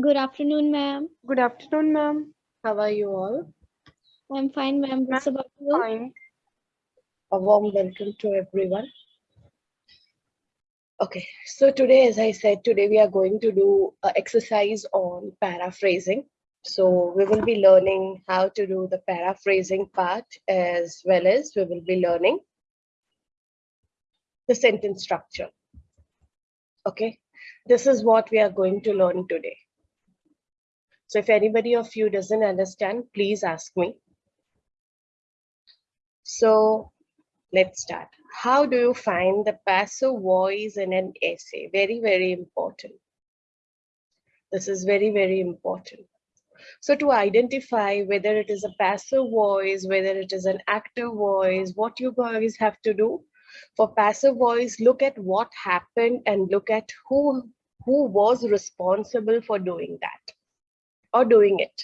Good afternoon, ma'am. Good afternoon, ma'am. How are you all? I'm fine, ma'am. What's Ma'am, about you? Fine. A warm welcome to everyone. Okay, so today, as I said, today we are going to do an exercise on paraphrasing. So we will be learning how to do the paraphrasing part as well as we will be learning the sentence structure. Okay, this is what we are going to learn today. So if anybody of you doesn't understand, please ask me. So let's start. How do you find the passive voice in an essay? Very, very important. This is very, very important. So to identify whether it is a passive voice, whether it is an active voice, what you guys have to do for passive voice, look at what happened and look at who, who was responsible for doing that or doing it.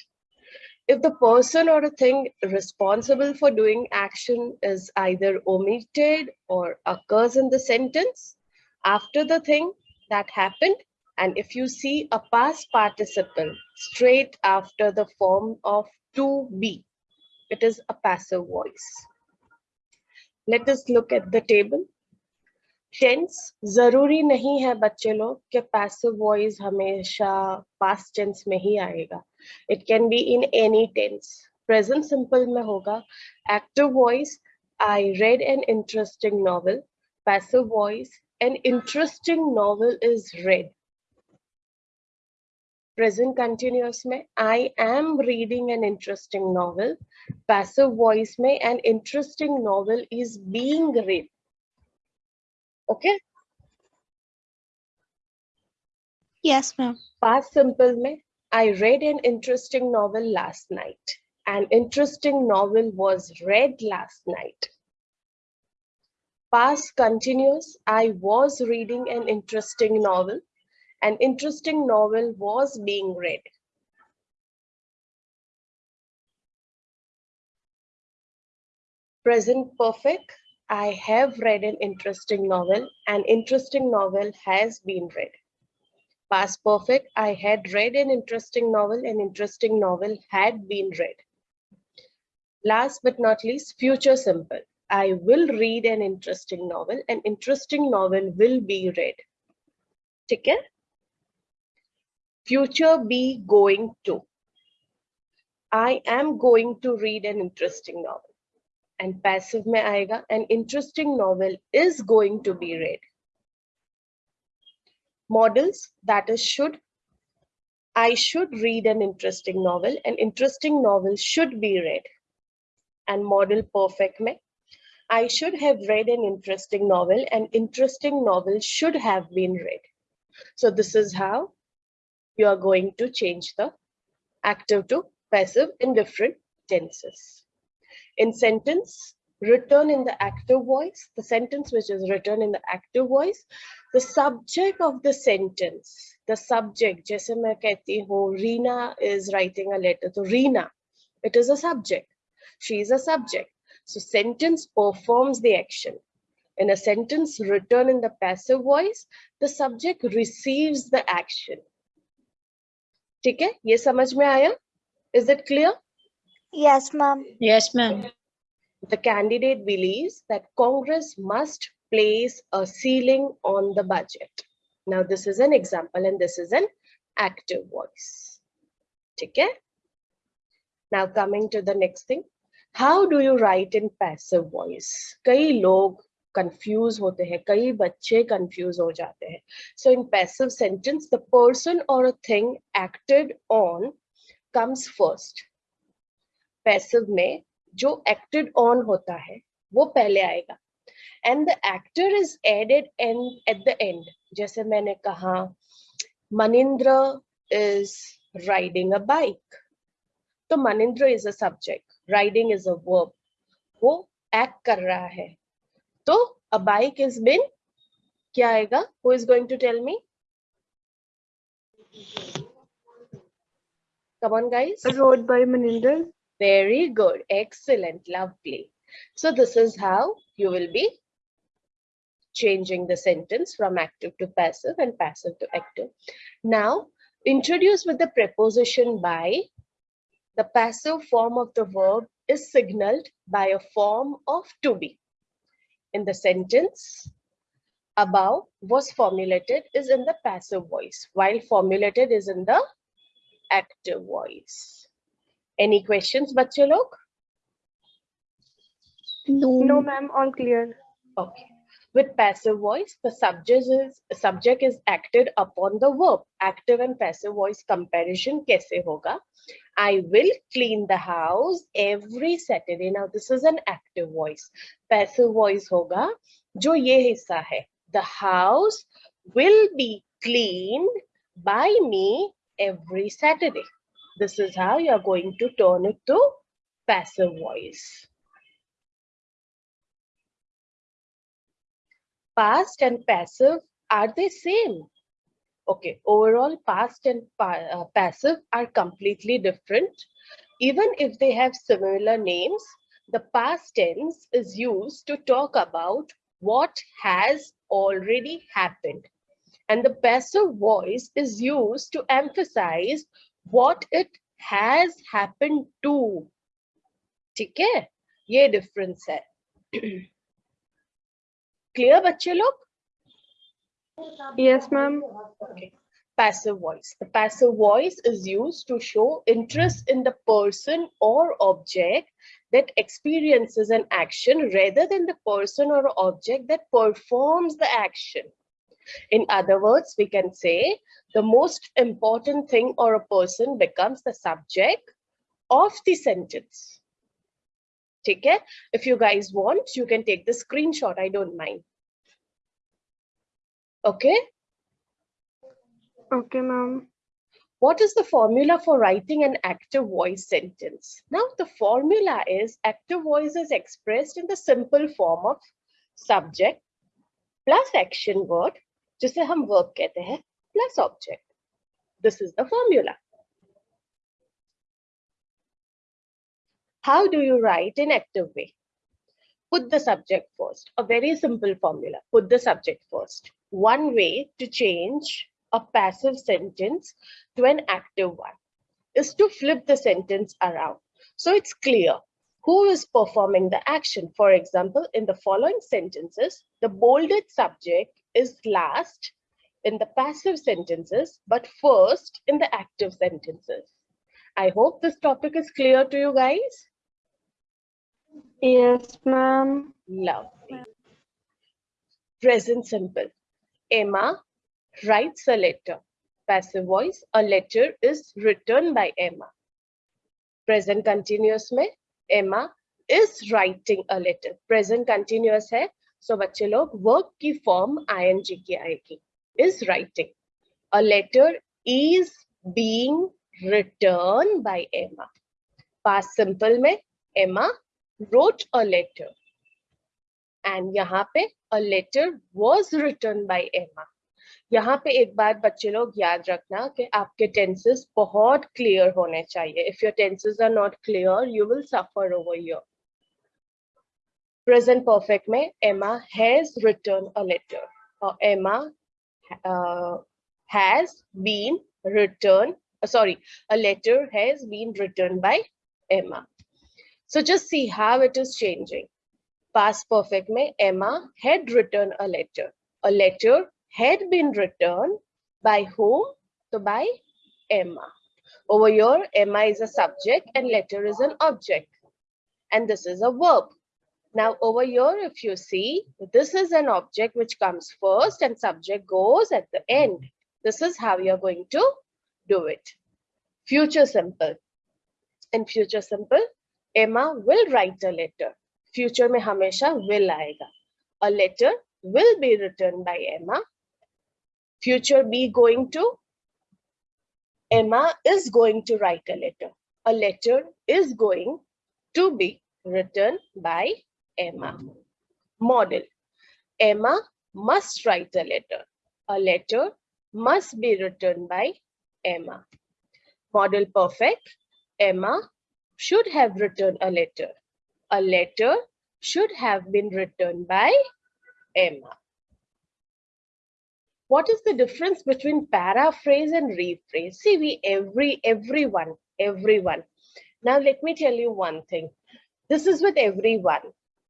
If the person or a thing responsible for doing action is either omitted or occurs in the sentence after the thing that happened, and if you see a past participle straight after the form of to be, it is a passive voice. Let us look at the table. Tense ज़रूरी नहीं है बच्चे लोग कि passive voice हमेशा past tense में ही आएगा। It can be in any tense present simple में होगा। Active voice I read an interesting novel passive voice an interesting novel is read present continuous में I am reading an interesting novel passive voice में, an interesting novel is being read. Okay. Yes, ma'am. Past simple में I read an interesting novel last night. An interesting novel was read last night. Past continuous I was reading an interesting novel. An interesting novel was being read. Present perfect I have read an interesting novel. An interesting novel has been read. Past perfect, I had read an interesting novel. An interesting novel had been read. Last but not least, future simple. I will read an interesting novel. An interesting novel will be read. ठीक Future be going to. I am going to read an interesting novel and passive mein aayega an interesting novel is going to be read. Models that is should i should read an interesting novel an interesting novel should be read. And model perfect mein i should have read an interesting novel an interesting novel should have been read. So this is how you are going to change the active to passive in different tenses in sentence written in the active voice, the sentence which is written in the active voice, the subject of the sentence, the subject, जैसे मैं कहती हूँ, Reena is writing a letter to Reena. It is a subject. She is a subject. So sentence performs the action. In a sentence written in the passive voice, the subject receives the action. ठीक है ये समझ में आया Is it clear? Yes, ma'am. Yes, ma'am. The candidate believes that Congress must place a ceiling on the budget. Now, this is an example and this is an active voice. Okay? Now, coming to the next thing. How do you write in passive voice? कई लोग confuse होते हैं कई बच्चे confuse हो जाते हैं so in passive sentence the person or a thing acted on comes first passive में जो एक्टेड ऑन होता है वो पहले आएगा। And the actor is added and at the end जैसे मैंने कहा Manindra is riding a bike तो Manindra is a subject riding is a verb वो एक्ट कर रहा है। तो अ बाइक इज़ बिन क्या आएगा? Who is going to tell me Come on, guys. Rode by Maninder. Very good. Excellent. Lovely. So this is how you will be changing the sentence from active to passive and passive to active. Now, introduce with the preposition by, the passive form of the verb is signaled by a form of to be. In the sentence above was formulated is in the passive voice, while formulated is in the active voice. Any questions, बच्चे लोग? No. No, ma'am. All clear. Okay. With passive voice, the subject is subject is acted upon the verb. Active and passive voice comparison कैसे होगा? I will clean the house every Saturday. Now this is an active voice. Passive voice होगा जो ये हिस्सा है. The house will be cleaned by me every Saturday. This is how you are going to turn it to passive voice. past and passive are they same. Okay overall past and pa- uh, passive are completely different. Even if they have similar names the past tense is used to talk about what has already happened. And the passive voice is used to emphasize what it has happened to ठीक है ये difference है clear बच्चे लोग Yes, ma'am. Okay. Passive voice. The passive voice is used to show interest in the person or object that experiences an action rather than the person or object that performs the action. In other words, we can say the most important thing or a person becomes the subject of the sentence. Take care. If you guys want, you can take the screenshot. I don't mind. Okay. Okay, ma'am. What is the formula for writing an active voice sentence? Now, the formula is active voice is expressed in the simple form of subject plus action word, जिसे हम verb कहते हैं, plus object. This is the formula. How do you write in active way? Put the subject first. A very simple formula. Put the subject first. One way to change a passive sentence to an active one is to flip the sentence around. So it's clear who is performing the action. For example, in the following sentences, the bolded subject is last in the passive sentences, but first in the active sentences. I hope this topic is clear to you guys. Yes, ma'am. Lovely. Present simple. Emma writes a letter. Passive voice. A letter is written by Emma. Present continuous में Emma is writing a letter. Present continuous है. सो so, बच्चे लोग work की form ING की आएगी is writing a letter is being written by Emma past simple में Emma wrote a letter and यहाँ पे a letter was written by Emma यहाँ पे एक बार बच्चे लोग याद रखना कि आपके टेंसेस बहुत क्लियर होने चाहिए. If your tenses are not clear you will suffer over your present perfect में एमा हैज रिटर्न अ लेटर और एमा has been return sorry a letter has been written by emma so just see how it is changing past perfect mein emma had written a letter a letter had been written by whom? So by Emma. Over here, Emma is a subject and letter is an object. And this is a verb. Now over here, if you see, this is an object which comes first and subject goes at the end. This is how you're going to do it. Future simple. In future simple, Emma will write a letter. Future में हमेशा will आएगा. A letter will be written by Emma future be going to? Emma is going to write a letter. A letter is going to be written by Emma. Model. Emma must write a letter. A letter must be written by Emma. Model perfect. Emma should have written a letter. A letter should have been written by Emma. what is the difference between paraphrase and rephrase? See, we every everyone, everyone. Now let me tell you one thing. This is with everyone.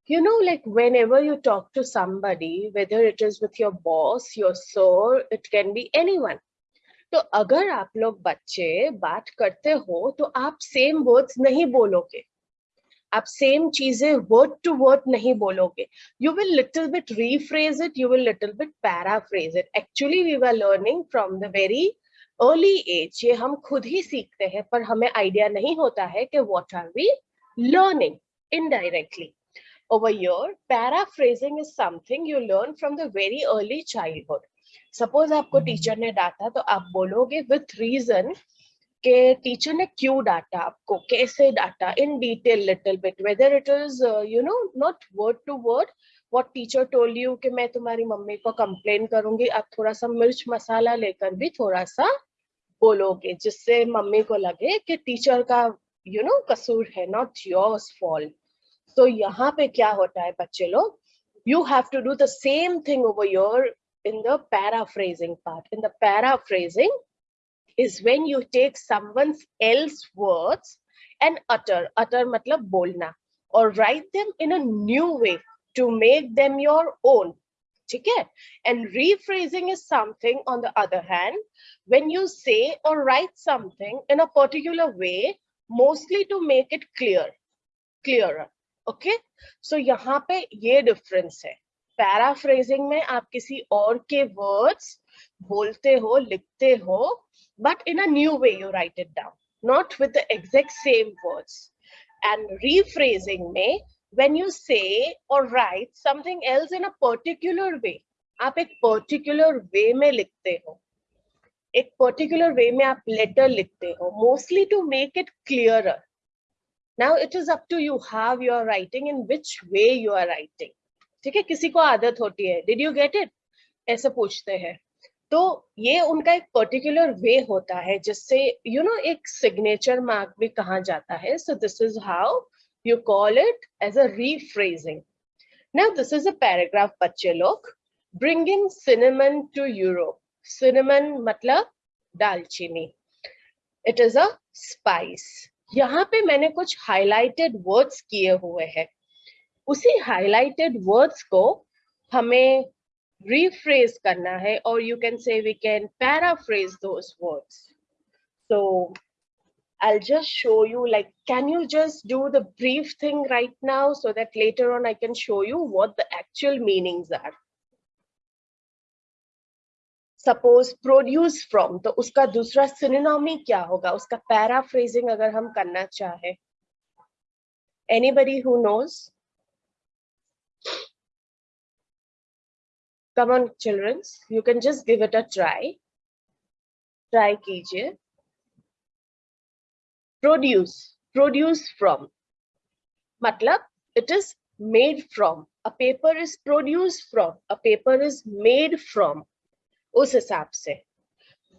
you know, like whenever you talk to somebody, whether it is with your boss, your sir, it can be anyone. तो अगर आप लोग बच्चे बात करते हो तो आप सेम वर्ड्स नहीं बोलोगे। आप सेम चीज़ें वर्ड टू वर्ड नहीं बोलोगे। You will little bit rephrase it you will little bit paraphrase it actually we are learning from the very early age ये हम खुद ही सीखते हैं पर हमें आइडिया नहीं होता है कि what are we learning indirectly over here paraphrasing is something you learn from the very early childhood. Suppose आपको टीचर ने डांटा तो आप बोलोगे with reason कि टीचर ने क्यों डांटा आपको? कैसे डांटा? In detail little bit whether it is you know not word to word what teacher told you कि मैं तुम्हारी मम्मी को कंप्लेन करूँगी आप थोड़ा सा मिर्च मसाला लेकर भी थोड़ा सा बोलोगे जिससे मम्मी को लगे कि टीचर का यू नो कसूर है नॉट योर्स फॉल्ट तो यहाँ पे क्या होता है बच्चे लोग you have to do the same thing over here in the paraphrasing part in the paraphrasing is when you take someone's else words and utter utter matlab bolna or write them in a new way to make them your own ठीक है and rephrasing is something on the other hand when you say or write something in a particular way mostly to make it clear clearer Okay so यहाँ पे ये difference है। Paraphrasing में आप किसी और के वर्ड्स बोलते हो, लिखते हो but in a new way you write it down not with the exact same words and rephrasing में, when यू से और write something else in a particular way आप एक पर्टिकुलर वे में लिखते हो। एक पर्टिकुलर वे में आप लेटर लिखते हो। Mostly to make it clearer now, it is up to you how you are writing in which way you are writing. ठीक है? किसी को आदत होती है। Did you get it? ऐसे पूछते हैं। तो ये उनका एक पर्टिकुलर वे होता है, जिससे यू नो एक सिग्नेचर मार्क भी कहा जाता है। So this is how you call it as a rephrasing now this is a paragraph बच्चे लोग। Bringing cinnamon to Europe cinnamon मतलब दालचीनी। इट इज़ अ स्पाइस यहाँ पे मैंने कुछ हाइलाइटेड वर्ड्स किए हुए हैं उसी हाइलाइटेड वर्ड्स को हमें rephrase karna hai or you can say we can paraphrase those words so i'll just show you like can you just do the brief thing right now so that later on i can show you what the actual meanings are suppose produce from तो उसका दूसरा सिनोमी क्या होगा? उसका paraphrasing अगर हम करना चाहे। Anybody who knows come on childrens you can just give it a try try कीजिए। प्रोड्यूस प्रोड्यूस फ्रॉम मतलब it is made from a paper is produce from a paper is made from us hisab se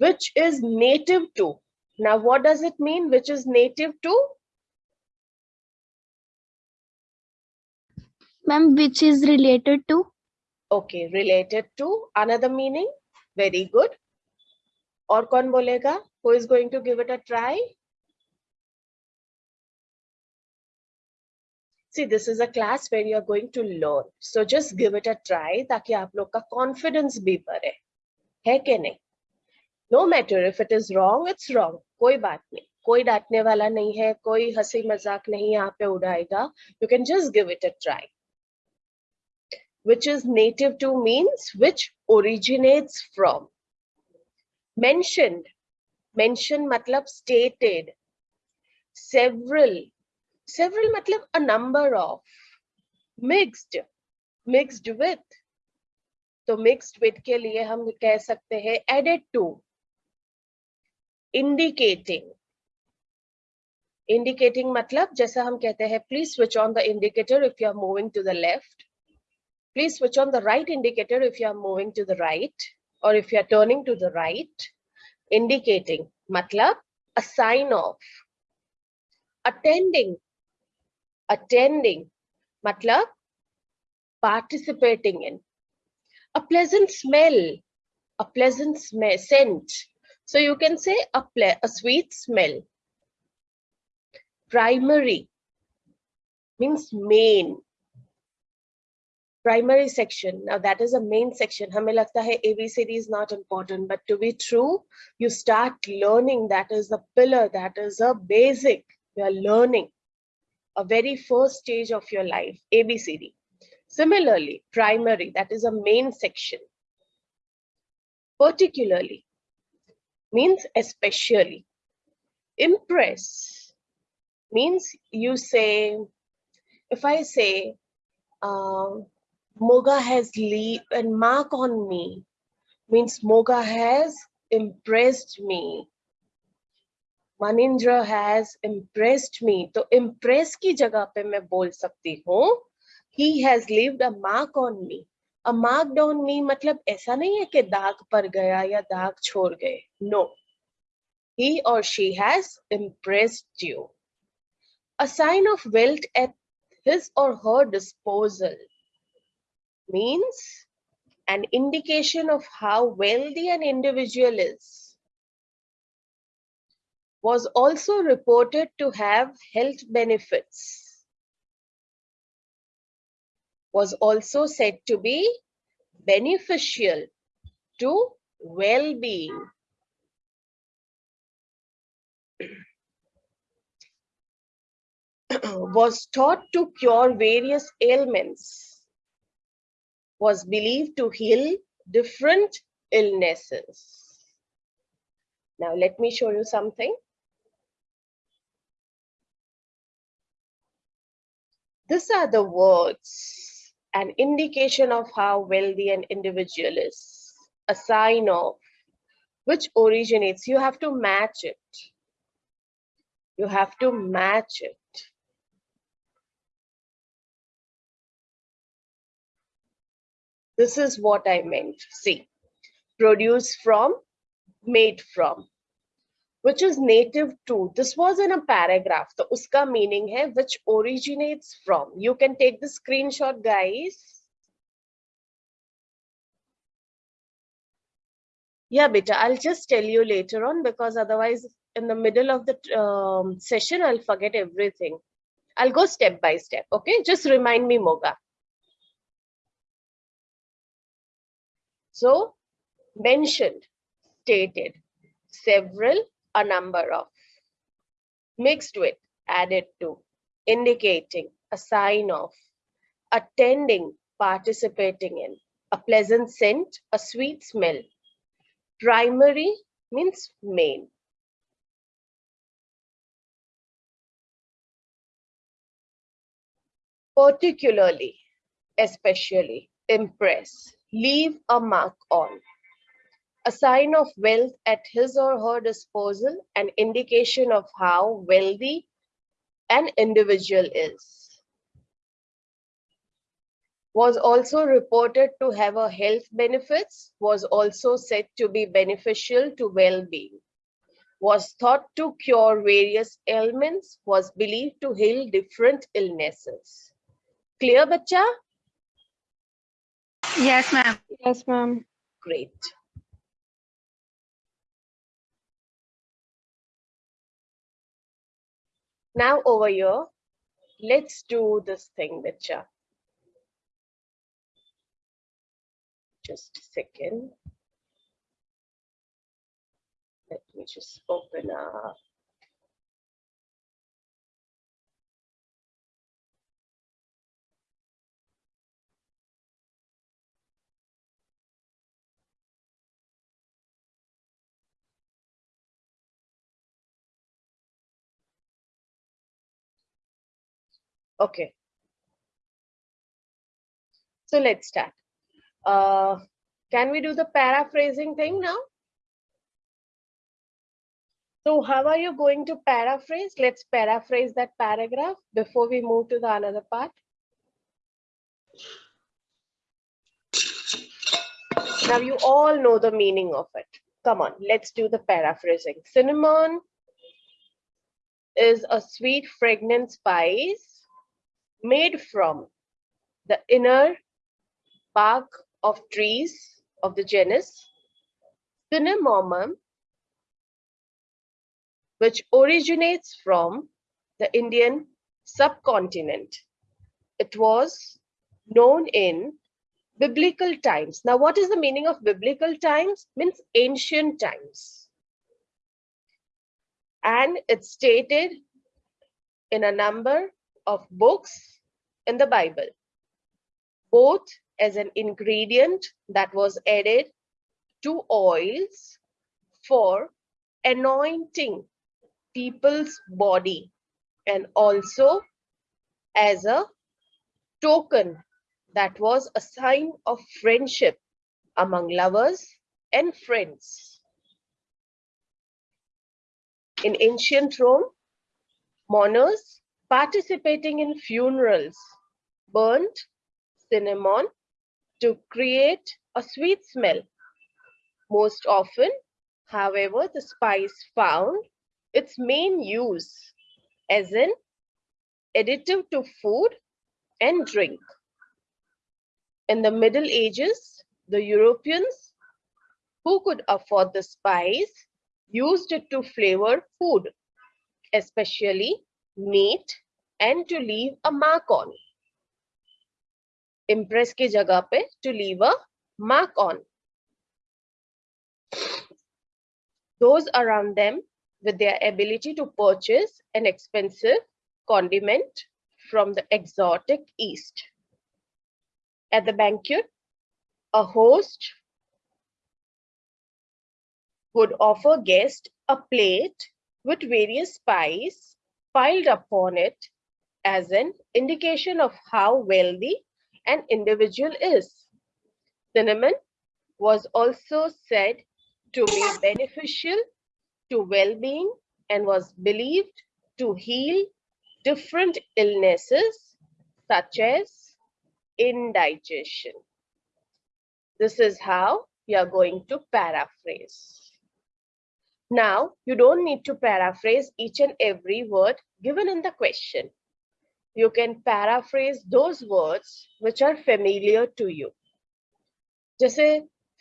which is native to now what does it mean which is native to Ma'am, which is related to? Okay, related to another meaning. Very good. और कौन बोलेगा? Who is going to give it a try? See, this is a class where you are going to learn. So just give it a try ताकि आप लोग का confidence भी बढ़े. है कि नहीं? No matter if it is wrong it's wrong कोई बात नहीं। कोई डांटने वाला नहीं है, कोई हँसी मज़ाक नहीं यहाँ पे उड़ाएगा। You can just give it a try which is native to means which originates from mentioned mention मतलब स्टेटेड सेवरल सेवरल मतलब a number of mixed mixed with तो मिक्स्ड विद के लिए हम कह सकते हैं एडेड टू इंडिकेटिंग इंडिकेटिंग मतलब जैसा हम कहते हैं please switch on the indicator if you are moving to the left please switch on the right indicator if you are moving to the right और if you are turning to the right indicating मतलब a sign of attending attending मतलब participating in a pleasant smell. A pleasant smell scent. So you can say a, a sweet smell. Primary. Means main. Primary section. Now that is a main section. hame lagta hai abcd is not important but to be true you start learning. That is the pillar. That is a basic. You are learning. A very first stage of your life. Abcd Similarly, primary. That is a main section. Particularly means especially. Impress means you say, if I say, uh, Moga has leave and mark on me, means Moga has impressed me. Manindra has impressed me. तो impress की जगह पे मैं बोल सकती हूँ he has left a mark on me. A mark on me मतलब ऐसा नहीं है कि दाग पर गया या दाग छोड़ गए. No. He or she has impressed you. A sign of wealth at his or her disposal means an indication of how wealthy an individual is. Was also reported to have health benefits. Was also said to be beneficial to well-being. was taught to cure various ailments, was believed to heal different illnesses. Now let me show you something. These are the words, an indication of how wealthy an individual is, a sign of which originates, you have to match it. You have to match it. This is what I meant. See, produce from, made from, which is native to. This was in a paragraph. So, uska meaning hai which originates from. You can take the screenshot, guys. Yeah, beta, I'll just tell you later on because otherwise in the middle of the um, session, I'll forget everything. I'll go step by step, okay? Just remind me, Moga. So mentioned, stated, several, a number of, mixed with, added to, indicating, a sign of, attending, participating in, a pleasant scent, a sweet smell. Primary means main. Particularly, especially, impress, leave a mark on. A sign of wealth at his or her disposal, an indication of how wealthy an individual is. Was also reported to have a health benefits, was also said to be beneficial to well-being. Was thought to cure various ailments, was believed to heal different illnesses. Clear, bacha? Yes, ma'am. Yes, ma'am. Great. Now over here, let's do this thing, Bacha. Just a second. Let me just open up. Okay. So let's start. Uh, can we do the paraphrasing thing now? So how are you going to paraphrase? Let's paraphrase that paragraph before we move to the another part. Now you all know the meaning of it. Come on, let's do the paraphrasing. Cinnamon is a sweet fragrant spice made from the inner bark of trees of the genus cinnamomum, which originates from the Indian subcontinent. It was known in biblical times. Now, what is the meaning of biblical times? Means ancient times. And it's stated in a number of books in the Bible, both as an ingredient that was added to oils for anointing people's body and also as a token that was a sign of friendship among lovers and friends. In ancient Rome, mourners participating in funerals burnt cinnamon to create a sweet smell. Most often, however, the spice found its main use as an additive to food and drink. In the Middle Ages, the Europeans who could afford the spice used it to flavor food, especially mate and to leave a mark on impress ki jagah pe to leave a mark on those around them with their ability to purchase an expensive condiment from the exotic east at the banquet a host would offer guests a plate with various spices piled upon it as an indication of how wealthy an individual is. Cinnamon was also said to be beneficial to well-being and was believed to heal different illnesses such as indigestion. This is how you are going to paraphrase. Now, you don't need to paraphrase each and every word given in the question. You can paraphrase those words which are familiar to you. जैसे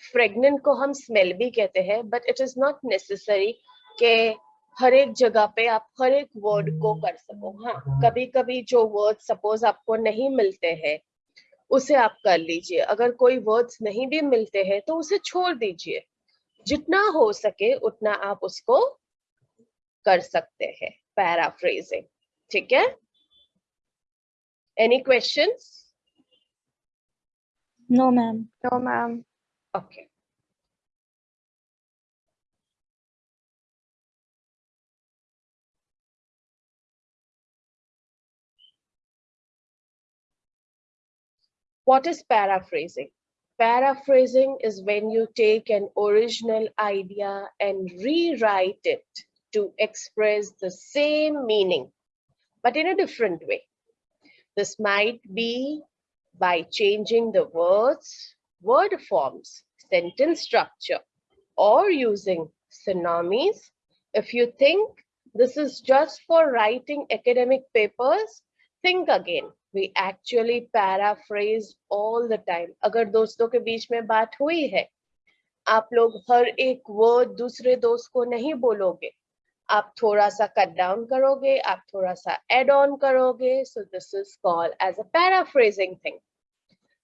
fragrant को हम smell भी कहते हैं but it is not necessary कि हर एक जगह पे आप हर एक वर्ड को कर सको हाँ कभी कभी जो वर्ड सपोज़ आपको नहीं मिलते हैं उसे आप कर लीजिए अगर कोई वर्ड्स नहीं भी मिलते हैं तो उसे छोड़ दीजिए जितना हो सके उतना आप उसको कर सकते हैं पैराफ्रेजिंग ठीक है? Any question no ma'am no ma'am okay What is paraphrasing? Paraphrasing is when you take an original idea and rewrite it to express the same meaning, but in a different way. This might be by changing the words, word forms, sentence structure, or using synonyms. If you think this is just for writing academic papers, think again. We actually paraphrase all the time. अगर दोस्तों के बीच में बात हुई है आप लोग हर एक वर्ड दूसरे दोस्त को नहीं बोलोगे आप थोड़ा सा कट डाउन करोगे आप थोड़ा सा एड ऑन करोगे so this is called as a paraphrasing thing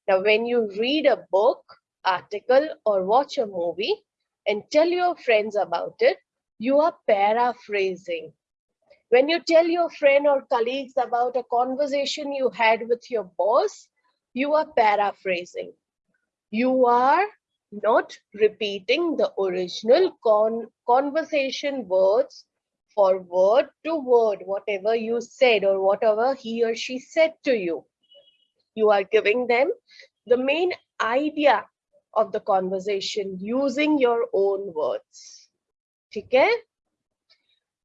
Now, when you read a book, article, or watch a movie and tell your friends about it, you are paraphrasing. When you tell your friend or colleagues about a conversation you had with your boss, you are paraphrasing. You are not repeating the original con conversation words for word to word, whatever you said or whatever he or she said to you. You are giving them the main idea of the conversation using your own words. Okay?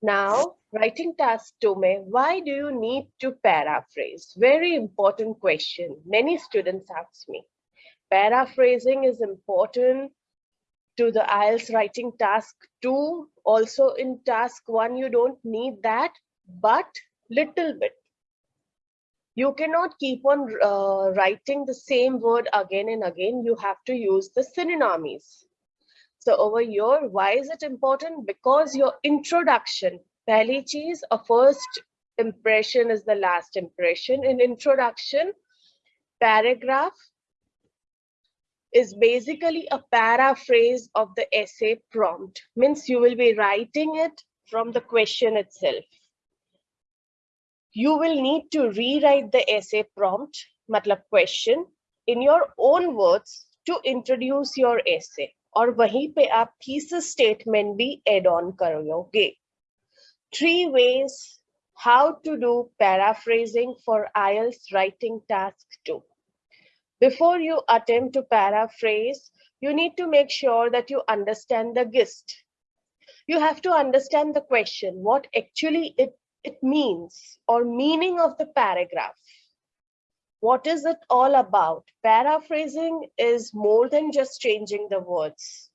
Now writing task two mein why do you need to paraphrase very important question many students ask me paraphrasing is important to the IELTS writing task two also in task one you don't need that but little bit you cannot keep on uh, writing the same word again and again. You have to use the synonyms. So over here, why is it important? Because your introduction, pehli cheez, a first impression is the last impression. In introduction, paragraph is basically a paraphrase of the essay prompt. Means you will be writing it from the question itself. You will need to rewrite the essay prompt, matlab question, in your own words to introduce your essay. और वहीं पे आप thesis statement भी add on करोगे. Three ways how to do paraphrasing for IELTS writing task 2. Before you attempt to paraphrase, you need to make sure that you understand the gist. You have to understand the question, what actually it, it means or meaning of the paragraph. What is it all about? Paraphrasing is more than just changing the words.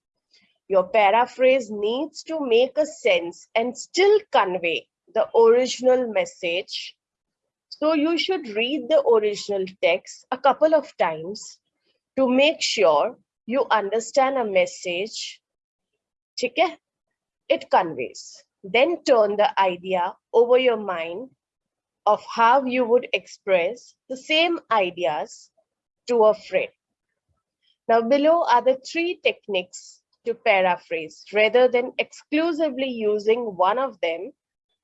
Your paraphrase needs to make a sense and still convey the original message so you should read the original text a couple of times to make sure you understand a message okay? it conveys. Then turn the idea over your mind of how you would express the same ideas to a friend. Now below are the three techniques to paraphrase rather than exclusively using one of them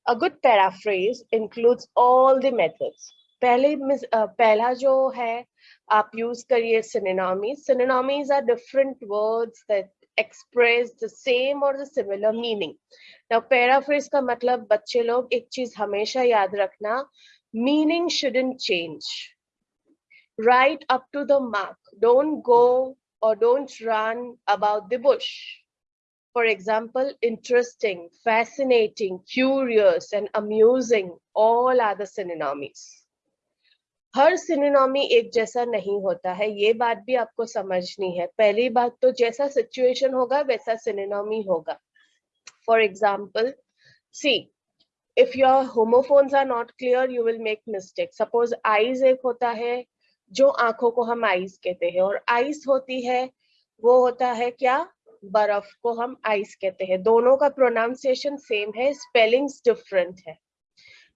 a good paraphrase includes all the methods. पहले uh, पहला जो है आप use करिए synonyms. Synonyms are different words that express the same or the similar meaning. Now paraphrase का मतलब बच्चे लोग एक चीज हमेशा याद रखना meaning shouldn't change. Right up to the mark. Don't go or don't run about the bush. For example, interesting, fascinating, curious, and amusing, all are the synonymies. हर सिनोनॉमी एक जैसा नहीं होता है ये बात भी आपको समझनी है पहली बात तो जैसा सिचुएशन होगा वैसा सिनोनॉमी होगा for example see if your homophones are not clear you will make mistake suppose eyes एक होता है जो आँखों को हम आइस कहते हैं। और आइस होती है, वो होता है क्या? बर्फ़ को हम आइस कहते हैं। दोनों का प्रोनाउंसिएशन सेम है स्पेलिंग्स डिफरेंट है।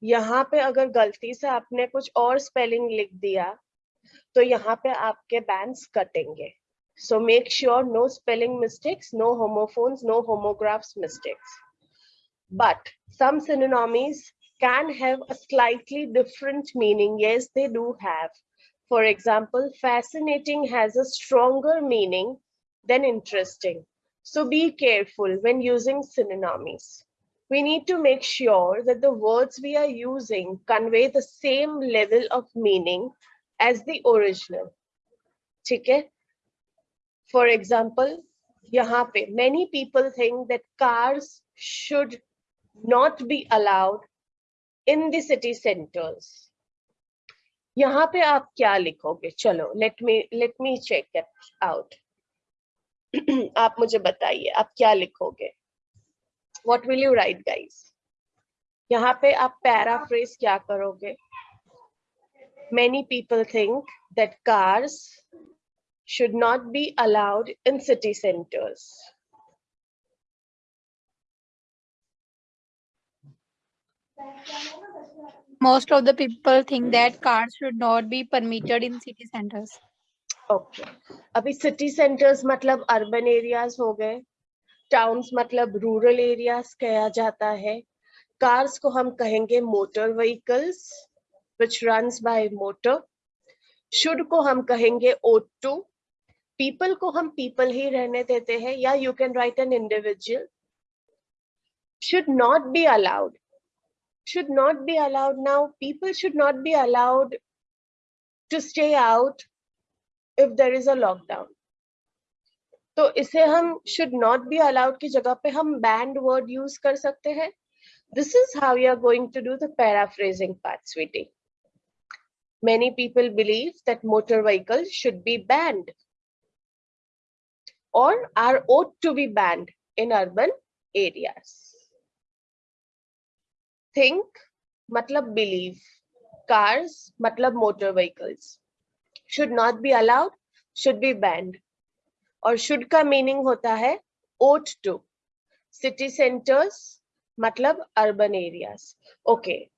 यहाँ पे अगर गलती से आपने कुछ और स्पेलिंग लिख दिया तो यहाँ पे आपके बैंड कटेंगे। So make sure no spelling mistakes no homophones no homographs mistakes but synonyms can have a slightly different meaning ये they do have For example, fascinating has a stronger meaning than interesting. So be careful when using synonyms. We need to make sure that the words we are using convey the same level of meaning as the original. Okay? For example, pe, many people think that cars should not be allowed in the city centers. यहाँ पे आप क्या लिखोगे? चलो let me let me check it out आप मुझे बताइए, आप क्या लिखोगे? What will you write guys यहाँ पे आप पैराफ्रेज क्या करोगे? Many people think that cars should not be allowed in city centres Thank. Most of the people think that cars should not be permitted in city centers. Okay अभी city centres मतलब urban areas हो गए। Towns मतलब rural areas कहा जाता है। Cars को हम कहेंगे motor vehicles which runs by motor should को हम कहेंगे ओटू पीपल को हम पीपल ही रहने देते हैं, या you can write an individual should not be allowed should not be allowed now people should not be allowed to stay out if there is a lockdown तो इसे हम should not be allowed की जगह पे हम banned word use कर सकते हैं this is how we are going to do the paraphrasing part sweetie many people believe that motor vehicles should be banned or are ought to be banned in urban areas Think मतलब believe cars मतलब motor vehicles should not be allowed should be banned और should का meaning होता है ought to city centres मतलब urban area okay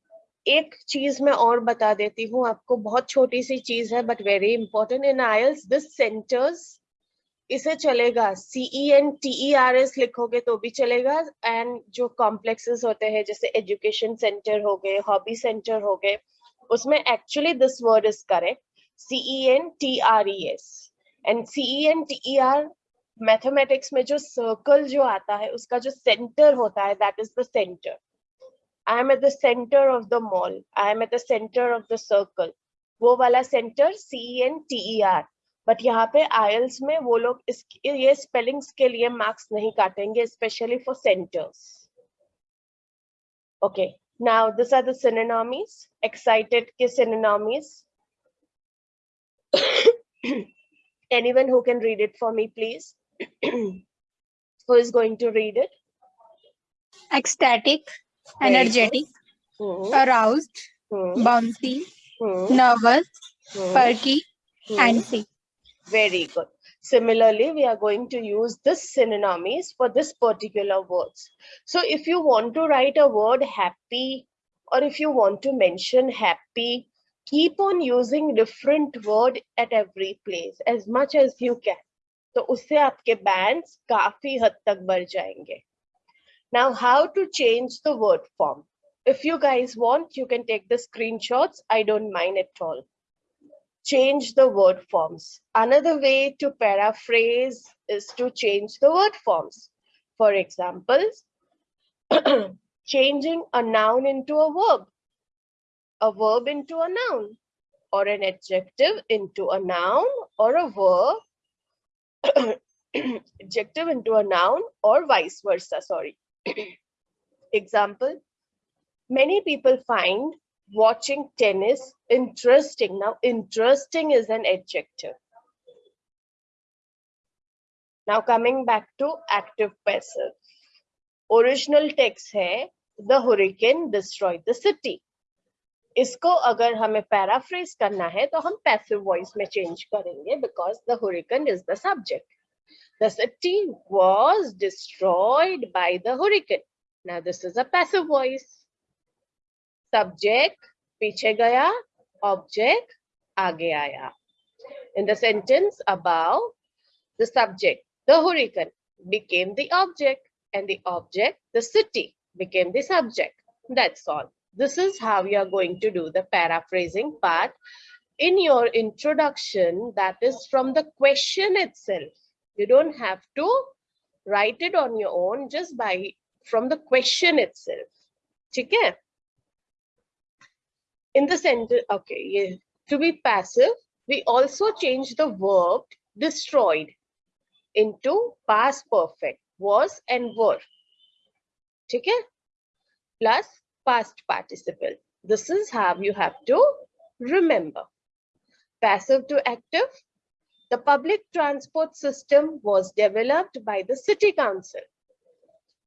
एक चीज़ मैं और बता देती हूँ, आपको बहुत छोटी सी चीज़ है but very important in IELTS this centres इसे चलेगा C E N T E R S लिखोगे तो भी चलेगा एंड जो कॉम्प्लेक्सेस होते हैं, जैसे एजुकेशन सेंटर हो गए हॉबी सेंटर हो गए, उसमें actually this word is correct C E N T R E S and C E N T R mathematics में जो सर्कल जो आता है, उसका जो सेंटर होता है that is the centre I am at the centre of the mall I am at the centre of the circle वो वाला centre C N T E R but यहाँ पे आयल्स में वो लोग इस ये स्पेलिंग्स के लिए मार्क्स नहीं काटेंगे specially for centres okay now this are synonyms excited के synonyms anyone who can read it for me please who is going to read it ecstatic energetic aroused bouncy nervous perky antsy Very good. Similarly, we are going to use this synonyms for this particular words. So if you want to write a word happy, or if you want to mention happy, keep on using different word at every place as much as you can. तो उससे आपके bands काफी हद तक बढ़ जाएंगे. Now, how to change the word form? If you guys want, you can take the screenshots. I don't mind at all change the word forms. Another way to paraphrase is to change the word forms. For example, changing a noun into a verb, a verb into a noun, or an adjective into a noun, or a verb, adjective into a noun, or vice versa, sorry. Example, many people find watching tennis interesting. Now, interesting is an adjective. Now, coming back to active passive. Original text है the hurricane destroyed the city. इसको अगर हमें paraphrase करना है तो हम passive voice में change करेंगे because the hurricane is the subject. The city was destroyed by the hurricane. Now, this is a passive voice. subject piche gaya object aage aaya. In the sentence above the subject the hurricane became the object and the object the city became the subject. That's all. This is how you are going to do the paraphrasing part. In your introduction that is from the question itself. You don't have to write it on your own just by from the question itself. okay in the sentence, okay, yeah, to be passive, we also change the verb destroyed into past perfect, was and were. Okay? Plus past participle. This is how you have to remember. Passive to active. The public transport system was developed by the city council.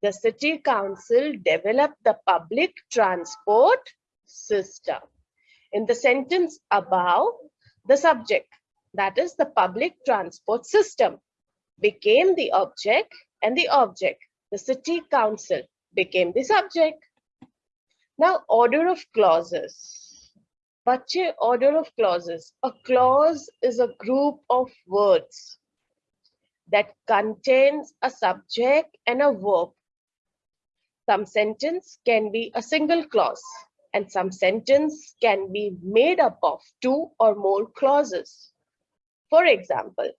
The city council developed the public transport system in the sentence above, the subject, that is the public transport system, became the object and the object, the city council, became the subject. Now, order of clauses. Bache, order of clauses. A clause is a group of words that contains a subject and a verb. Some sentence can be a single clause and some sentence can be made up of two or more clauses. For example,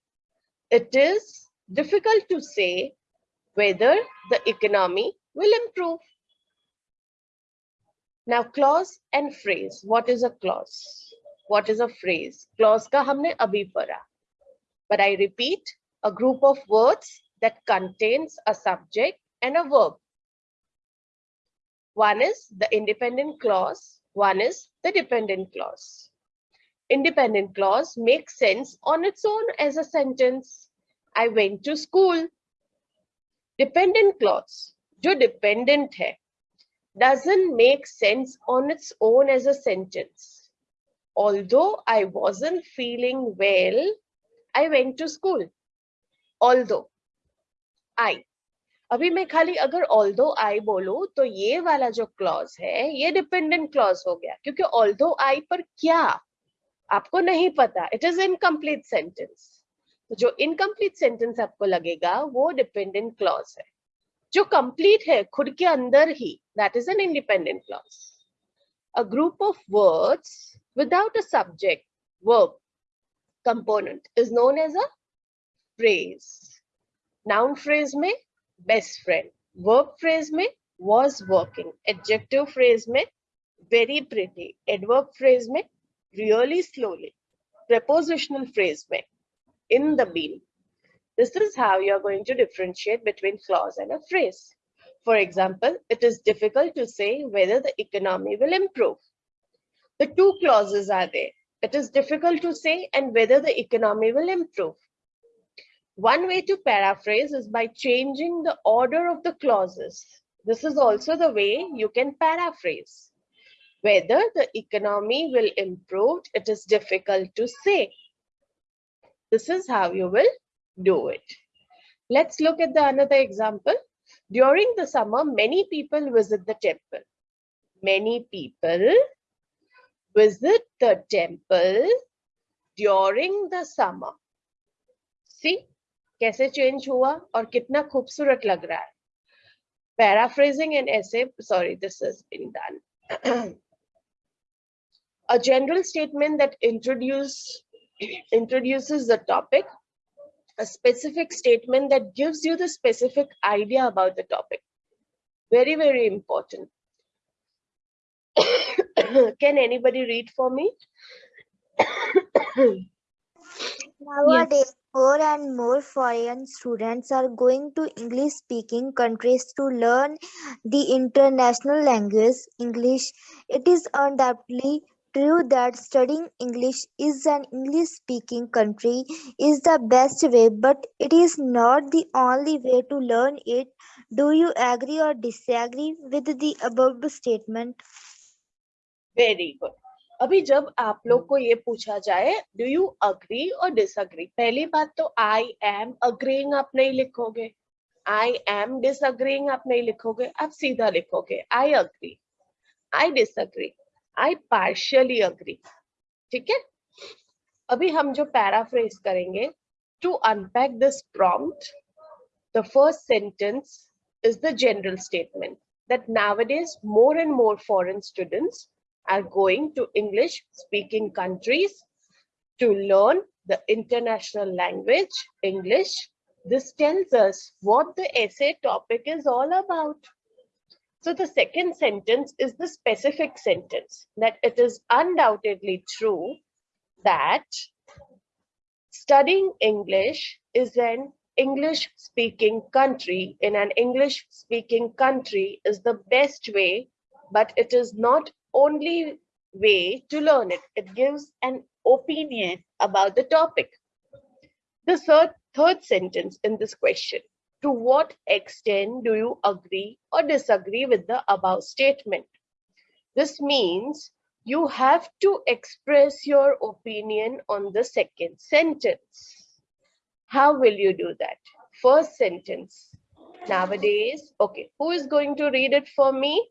it is difficult to say whether the economy will improve. Now, clause and phrase. What is a clause? What is a phrase? Clause ka humne abhi padha. But I repeat, a group of words that contains a subject and a verb. One is the independent clause, one is the dependent clause. Independent clause makes sense on its own as a sentence. I went to school. Dependent clause, जो dependent है, doesn't make sense on its own as a sentence. Although I wasn't feeling well, I went to school. Although I अभी मैं खाली अगर all दो आई बोलू तो ये वाला जो क्लॉज है, ये डिपेंडेंट क्लॉज हो गया। क्योंकि ऑल दो आई पर क्या? आपको नहीं पता। इट इज़ इनकम्प्लीट सेंटेंस जो इनकम्प्लीट सेंटेंस आपको लगेगा, वो डिपेंडेंट क्लॉज है। जो कंप्लीट है, खुद के अंदर ही that is an independent clause a group of words without a subject verb component is known as a phrase noun phrase में best friend verb phrase में was working adjective phrase में very pretty adverb phrase में really slowly prepositional phrase में in the bean this is how you are going to differentiate between clause and a phrase for example it is difficult to say whether the economy will improve the two clauses are there it is difficult to say and whether the economy will improve. One way to paraphrase is by changing the order of the clauses. This is also the way you can paraphrase. Whether the economy will improve, it is difficult to say. This is how you will do it. Let's look at the another example. During the summer, many people visit the temple. Many people visit the temple during the summer. See, कैसे change हुआ और कितना खूबसूरत लग रहा है. Paraphrasing an essay, sorry, this has been done. A general statement that introduce, introduces the topic, a specific statement that gives you the specific idea about the topic. Very, very important. Can anybody read for me? Nowadays, More and more foreign students are going to English-speaking countries to learn the international language, English. It is undoubtedly true that studying English is an English-speaking country is the best way, but it is not the only way to learn it. Do you agree or disagree with the above statement? Very good. अभी जब आप लोग को ये पूछा जाए do you agree or disagree पहली बात तो आई एम अग्रीइंग आप नहीं लिखोगे। आई एम डिसअग्रीइंग आप नहीं लिखोगे आप सीधा लिखोगे I agree I disagree I partially agree ठीक है? अभी हम जो पैराफ्रेज करेंगे to unpack this prompt the first sentence is the general statement that nowadays more and more foreign students are going to English speaking countries to learn the international language, English. This tells us what the essay topic is all about. So the second sentence is the specific sentence that it is undoubtedly true that studying English is an English speaking country in an English speaking country is the best way, but it is not only way to learn it. It gives an opinion about the topic. The third, third sentence in this question, to what extent do you agree or disagree with the above statement? This means you have to express your opinion on the second sentence. How will you do that? First sentence. Nowadays, okay, who is going to read it for me?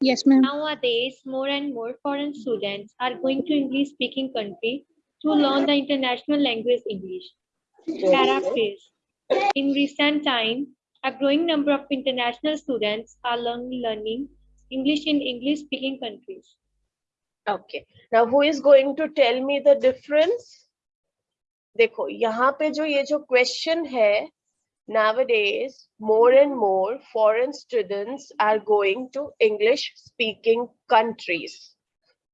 Yes, ma'am. Nowadays, more and more foreign students are going to English-speaking country to learn the international language English. Very good. Paraphrase. In recent time, a growing number of international students are learn- learning English in English-speaking countries. Okay. Now, who is going to tell me the difference? देखो यहाँ पे जो ये जो question है nowadays more and more foreign students are going to english speaking countries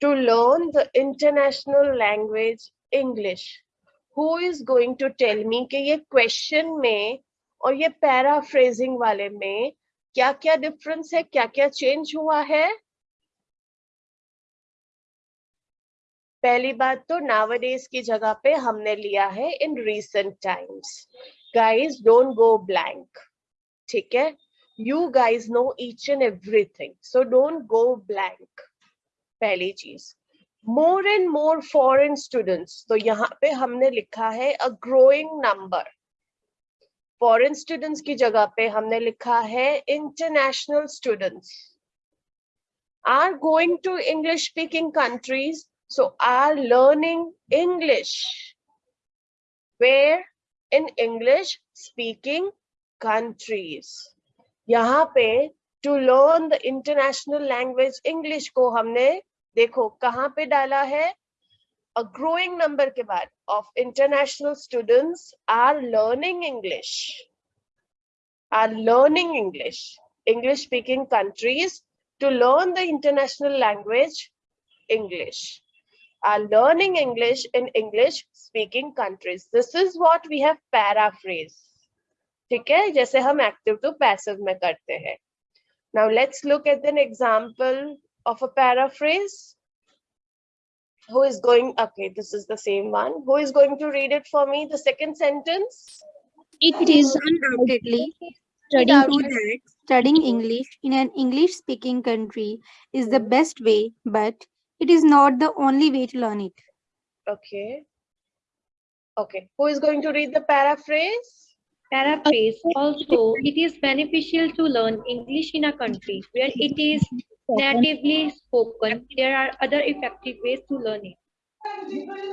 to learn the international language english who is going to tell me कि ये question में और ये paraphrasing वाले में क्या क्या difference है क्या क्या change हुआ है पहली बात तो nowadays की जगह पे हमने लिया है in recent times guys don't go blank ठीक है you guys know each and everything so don't go blank पहली चीज़ more and more foreign students तो यहाँ पे हमने लिखा है a growing number foreign students की जगह पे हमने लिखा है international students are going to English speaking countries, so are learning English. Where? In English speaking countries. यहाँ पे to learn the international language English को हमने देखो कहाँ पे डाला है a growing number के बाद of international students are learning English are learning English English speaking countries to learn the international language English are learning English in English speaking countries. This is what we have paraphrase. ठीक है जैसे हम active to passive में करते हैं. Now let's look at an example of a paraphrase. Who is going? Okay, this is the same one. Who is going to read it for me? The second sentence. It is undoubtedly studying that studying English in an English speaking country is the best way, but it is not the only way to learn it. Okay. Okay. Who is going to read the paraphrase? Paraphrase. Also, it is beneficial to learn English in a country where it is natively spoken. There are other effective ways to learn it.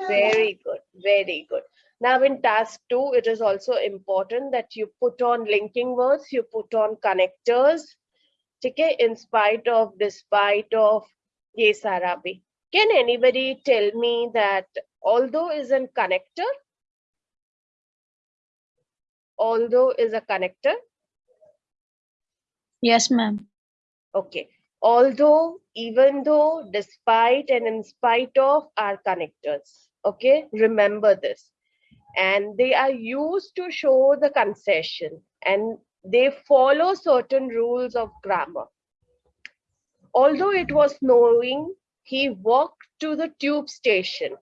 Very good, very good. Now in task two, it is also important that you put on linking words, you put on connectors, okay, in spite of, despite of, ye sara bhi. Can anybody tell me that although is a connector? Although is a connector? Yes, ma'am. Okay. Although, even though, despite, and in spite of are connectors. Okay. Remember this. And they are used to show the concession and they follow certain rules of grammar. Although it was snowing, he walked to the tube station.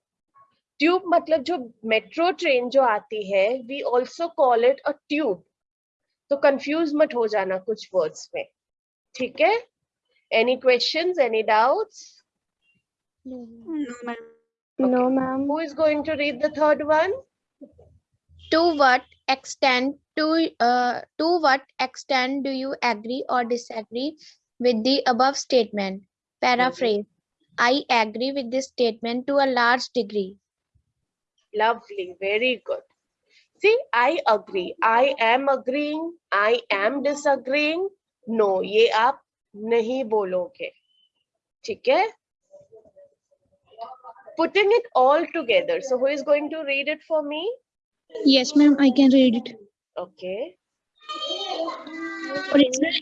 Tube मतलब जो metro train जो आती है we also call it a tube तो confuse मत हो जाना कुछ वर्ड्स में। ठीक है? Any questions any doubts no ma'am who is going to read the third one to what extent to to what extent do you agree or disagree with the above statement paraphrase I agree with this statement to a large degree lovely very good see i agree i am agreeing i am disagreeing no ये आप नहीं बोलोगे ठीक है putting it all together so who is going to read it for me Yes, ma'am. I can read it. okay Original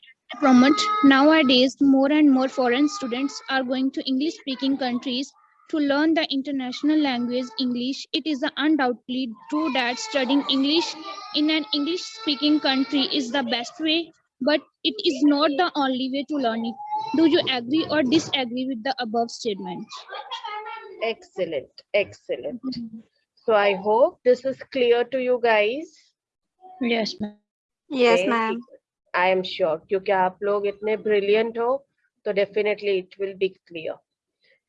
promote nowadays more and more foreign students are going to english speaking countries to learn the international language english it is undoubtedly true that studying english in an english speaking country is the best way but it is not the only way to learn it do you agree or disagree with the above statement excellent excellent so i hope this is clear to you guys yes ma'am Very good. I am sure क्योंकि आप लोग इतने brilliant हो तो definitely it will be clear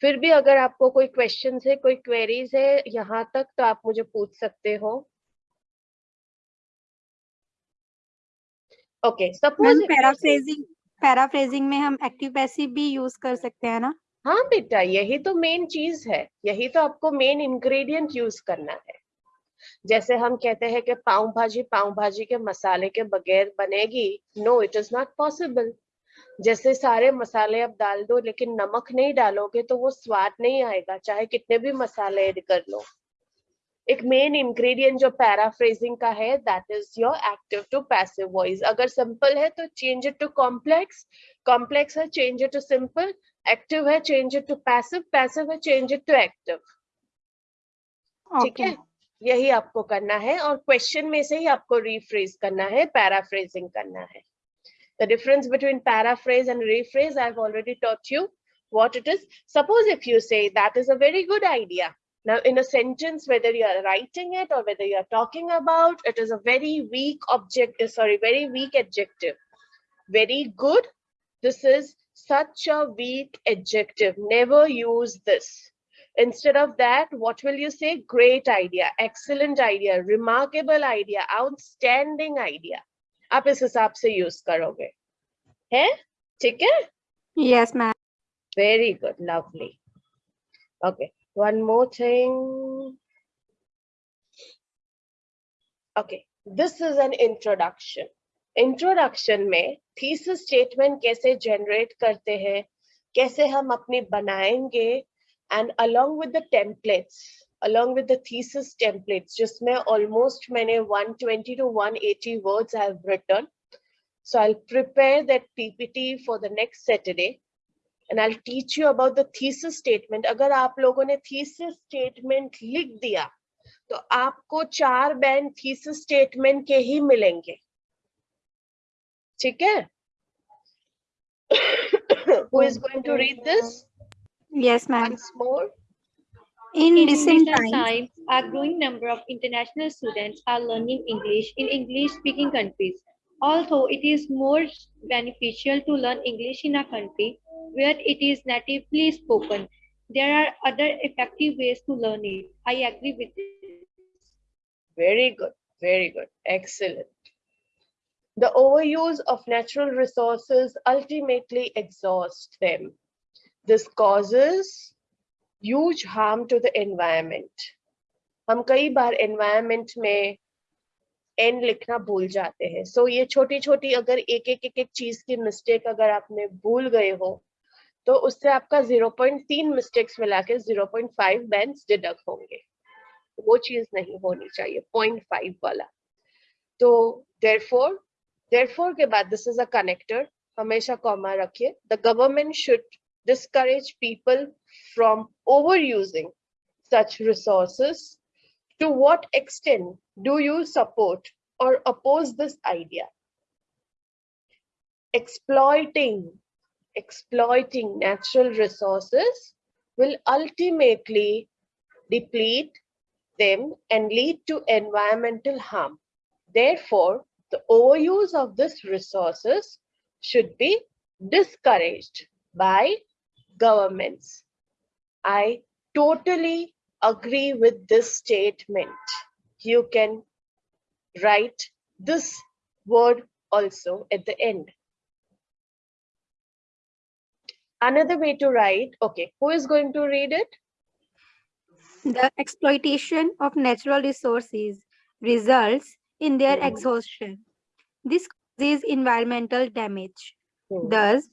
फिर भी अगर आपको कोई क्वेश्चन है कोई क्वेरीज है यहाँ तक तो आप मुझे पूछ सकते हो। ओके सपोज़ पैराफ्रेजिंग पैराफ्रेजिंग में हम एक्टिव पैसिव भी यूज़ कर सकते हैं ना? हाँ बेटा यही तो मेन चीज़ है। यही तो आपको मेन इंग्रेडिएंट यूज़ करना है। जैसे हम कहते हैं कि पाव भाजी पाव भाजी के मसाले के बगैर बनेगी no it is not possible जैसे सारे मसाले अब डाल दो लेकिन नमक नहीं डालोगे तो वो स्वाद नहीं आएगा चाहे कितने भी मसाले ऐड कर लो। एक मेन इंग्रेडिएंट जो पैराफ्रेजिंग का है that is your active to passive voice अगर सिंपल है तो change it to complex complex है change it to simple active है change it to passive passive है चेंज इट टू एक्टिव ठीक है? यही आपको करना है और क्वेश्चन में से ही आपको रीफ्रेज करना है पैराफ्रेजिंग करना है। The difference between paraphrase and rephrase i've already taught you what it is. Suppose if you say that is a very good idea. Now in a sentence whether you are writing it or whether you are talking about it is a very weak object uh, sorry very weak adjective. Very good this is such a weak adjective. Never use this. Instead of that, what will you say? Great idea, excellent idea, remarkable idea, outstanding idea. आप इस हिसाब से use करोगे। है? ठीक है? Yes ma'am very good lovely okay one more thing okay this is an introduction introduction में thesis statement कैसे जनरेट करते हैं कैसे हम अपनी बनाएँगे and along with the templates along with the thesis templates, जिसमें almost मैंने 120 to 180 words I have written. So I'll prepare that PPT for the next Saturday and I'll teach you about the thesis statement. अगर आप लोगों ने thesis statement लिख दिया, तो आपको चार बैंड thesis statement के ही मिलेंगे. ठीक है? Who is going to read this Yes, ma'am. once more? In In recent recent times, times, a growing number of international students are learning English in English-speaking countries. Although it is more beneficial to learn English in a country where it is natively spoken, there are other effective ways to learn it. I agree with this. Very good, very good, excellent. The overuse of natural resources ultimately exhausts them. This causes huge harm to the environment हम कई बार environment में N लिखना भूल जाते हैं। सो so, ये छोटी छोटी अगर एक एक एक एक चीज़ की मिस्टेक अगर आपने भूल गए हो तो उससे आपका 0.3 पॉइंट मिस्टेक्स मिला के ज़ीरो पॉइंट डिडक्ट होंगे। वो चीज़ नहीं होनी चाहिए 0.5 वाला। तो देर फोर देर फोर के बाद दिस इज़ अ कनेक्टर हमेशा कॉमा रखिए। The government should discourage people from overusing such resources to what extent do you support or oppose this idea exploiting exploiting natural resources will ultimately deplete them and lead to environmental harm. Therefore, the overuse of these resources should be discouraged by governments. I totally agree with this statement. You can write this word also at the end. Another way to write, okay, who is going to read it? the exploitation of natural resources results in their Mhm. exhaustion. This causes environmental damage. Hmm. Thus,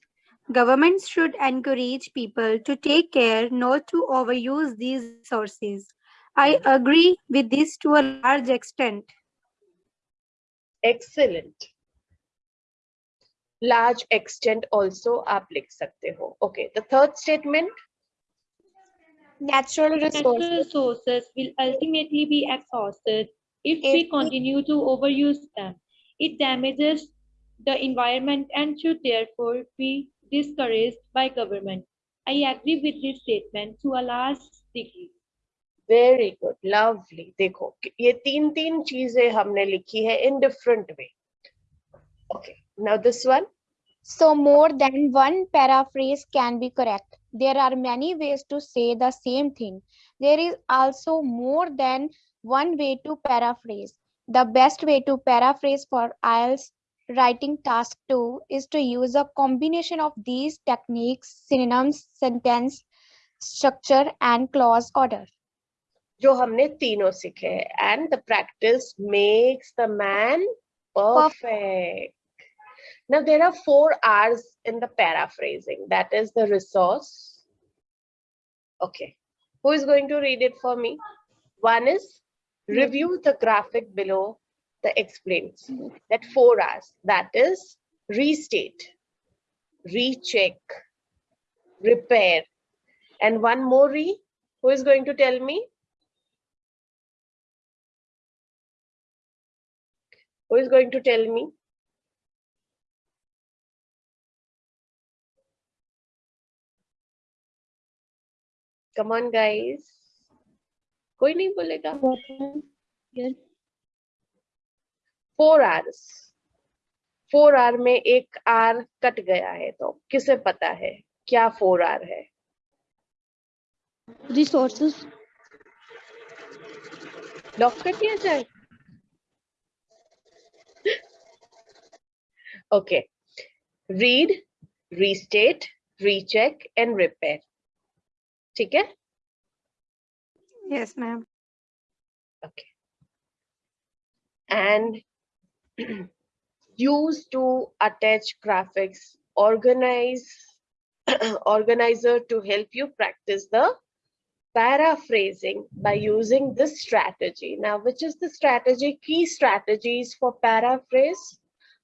Governments should encourage people to take care not to overuse these sources. I agree with this to a large extent. Excellent. Large extent also aap lik sakte ho. Okay, the third statement. Natural resources, Natural resources will ultimately be exhausted if, if we continue to overuse them. It damages the environment and should therefore be discouraged by government. I agree with this statement to a large degree. Very good, lovely. देखो कि ये तीन तीन चीजें हमने लिखी है in different way. Okay, now this one. So more than one paraphrase can be correct. There are many ways to say the same thing. There is also more than one way to paraphrase. The best way to paraphrase for IELTS writing task 2 is to use a combination of these techniques, synonyms, sentence structure and clause order. जो हमने तीनों सीखे हैं and the practice makes the man perfect. Now there are four R's in the paraphrasing. That is the resource. Okay, who is going to read it for me? One is review the graphic below the explains. That for us that is restate recheck repair. And one more re who is going to tell me? Who is going to tell me? Come on guys. koi nahi bolega four hours four R में एक are cut गया है तो किसे पता है? क्या four R है? Resources. लॉक कर दिया जाए। Okay read restate recheck and repair ठीक है? Yes, ma'am okay and use to attach graphics organize organizer to help you practice the paraphrasing by using this strategy. Now which is the strategy? Key strategies for paraphrase.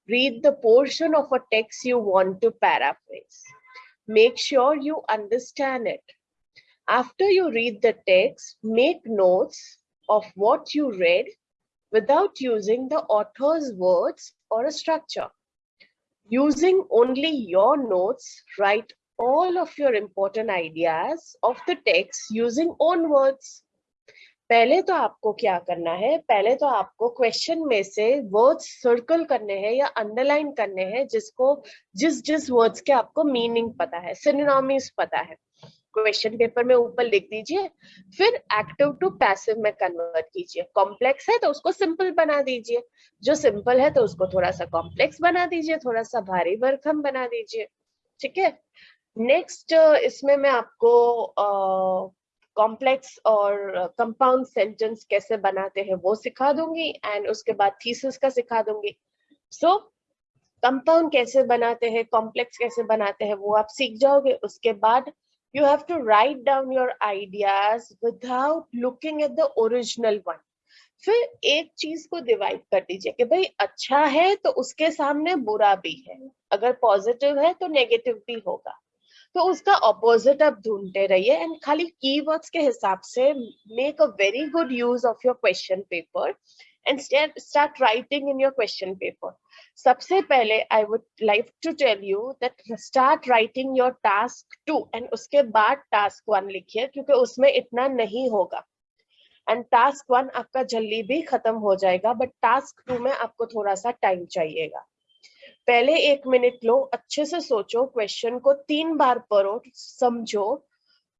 Read the portion of a text you want to paraphrase. Make sure you understand it. After you read the text, make notes of what you read without using the author's words or a structure. Using only your notes, write all of your important ideas of the text using own words. पहले तो आपको क्या करना है पहले तो आपको question में से वर्ड्स सर्कल करने हैं या अंडरलाइन करने हैं जिसको जिस जिस वर्ड्स के आपको मीनिंग पता है सिनोनिम्स पता है क्वेश्चन पेपर में ऊपर लिख दीजिए फिर एक्टिव टू पैसिव में कन्वर्ट कीजिए। कॉम्प्लेक्स है तो उसको सिंपल बना दीजिए। जो सिंपल है तो उसको थोड़ा सा कॉम्प्लेक्स बना दीजिए थोड़ा सा भारी भरकम बना दीजिए। ठीक है? नेक्स्ट इसमें मैं आपको कॉम्प्लेक्स और कंपाउंड सेंटेंस कैसे बनाते हैं वो सिखा दूँगी एंड उसके बाद थीसिस का सिखा दूँगी। सो so, कंपाउंड कैसे बनाते हैं कॉम्प्लेक्स कैसे बनाते हैं वो आप सीख जाओगे। उसके बाद you have to write down your ideas without looking at the original one. फिर एक चीज़ को डिवाइड कर दीजिए कि भाई अच्छा है तो उसके सामने बुरा भी है। अगर पॉजिटिव है तो नेगेटिव भी होगा। तो उसका ऑपोजिट आप ढूंढते रहिए एंड खाली कीवर्ड्स के हिसाब से make a very good use of your question paper and start writing in your question paper सबसे पहले I would like to tell you that start writing your task two and उसके बाद task one लिखिए क्योंकि उसमें इतना नहीं होगा एंड टास्क वन आपका जल्दी भी खत्म हो जाएगा बट टास्क टू में आपको थोड़ा सा टाइम चाहिएगा पहले एक मिनट लो अच्छे से सोचो क्वेश्चन को तीन बार पढ़ो समझो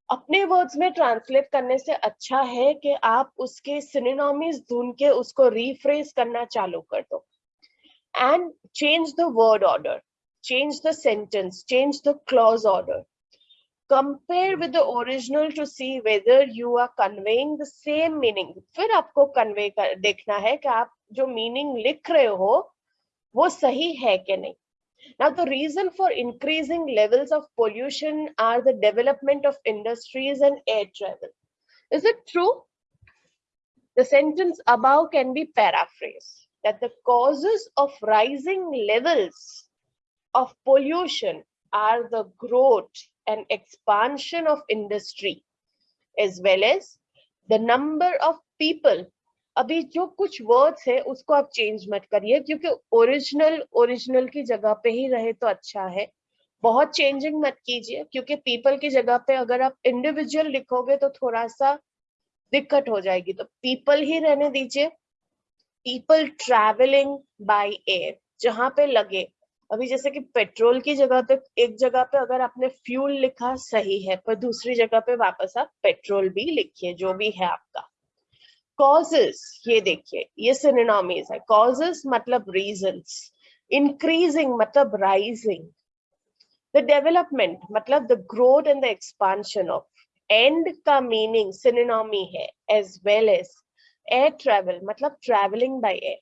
अपने वर्ड्स में ट्रांसलेट करने से अच्छा है कि आप उसके सिनोनिम्स ढूंढ के उसको रीफ्रेज करना चालू कर दो and change the word order, change the sentence, change the clause order. Compare with the original to see whether you are conveying the same meaning. फिर आपको convey कर देखना है कि आप जो meaning लिख रहे हो वो सही है कि नहीं. Now the reason for increasing levels of pollution are the development of industries and air travel. Is it true? The sentence above can be paraphrased That the causes of rising levels of pollution are the growth and expansion of industry, as well as the number of people. अभी जो कुछ words है, उसको आप change मत करिए, क्योंकि original original की जगह पे ही रहे तो अच्छा है। बहुत चेंजिंग मत कीजिए, क्योंकि पीपल की जगह पे अगर आप इंडिविजुअल लिखोगे तो थोड़ा सा दिक्कत हो जाएगी। तो पीपल ही रहने दीजिए। पीपल ट्रैवलिंग बाय एयर जहाँ पे लगे। अभी जैसे कि पेट्रोल की जगह पे, एक जगह पे अगर आपने फ्यूल लिखा सही है, पर दूसरी जगह पे वापस आप पेट्रोल भी लिखिए, जो भी है आपका। कॉजेस ये देखिए, ये सिनोनिम्स है। कॉजेस मतलब रीजन इंक्रीजिंग मतलब राइजिंग द डेवलपमेंट मतलब the growth and the expansion of and का मीनिंग सिनोनिमी है as well as air travel matlab traveling by air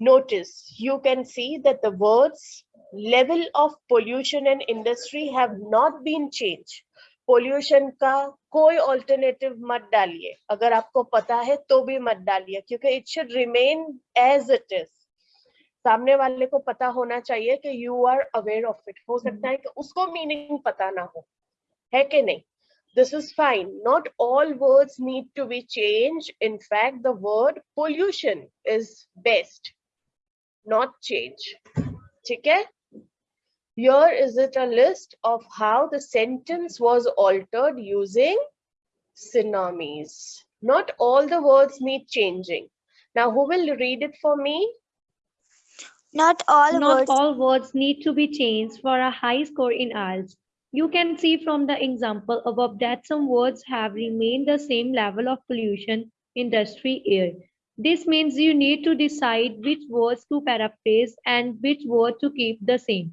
notice you can see that the words level of pollution and industry have not been changed pollution का कोई alternative मत डालिए अगर आपको पता है तो भी मत डालिए क्योंकि it should remain as it is सामने वाले को पता होना चाहिए कि you are aware of it हो सकता है कि उसको मीनिंग पता ना हो है कि नहीं this is fine. Not all words need to be changed. In fact, the word pollution is best, not change. Okay? Here is it a list of how the sentence was altered using synonyms. Not all the words need changing. Now, who will read it for me? Not all Not words. all words need to be changed for a high score in IELTS. You can see from the example above that some words have remained the same level of pollution, industry, air. This means you need to decide which words to paraphrase and which word to keep the same.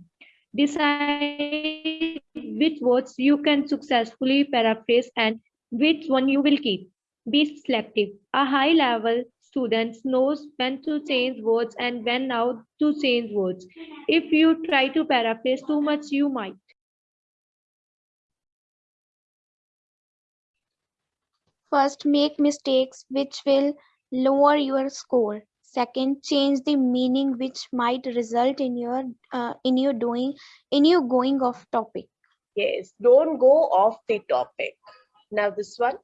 Decide which words you can successfully paraphrase and which one you will keep. Be selective. A high level student knows when to change words and when now to change words. If you try to paraphrase too much, you might. First, make mistakes which will lower your score. Second, change the meaning which might result in your uh, in you doing in you going off topic. Yes, don't go off the topic. Now this one.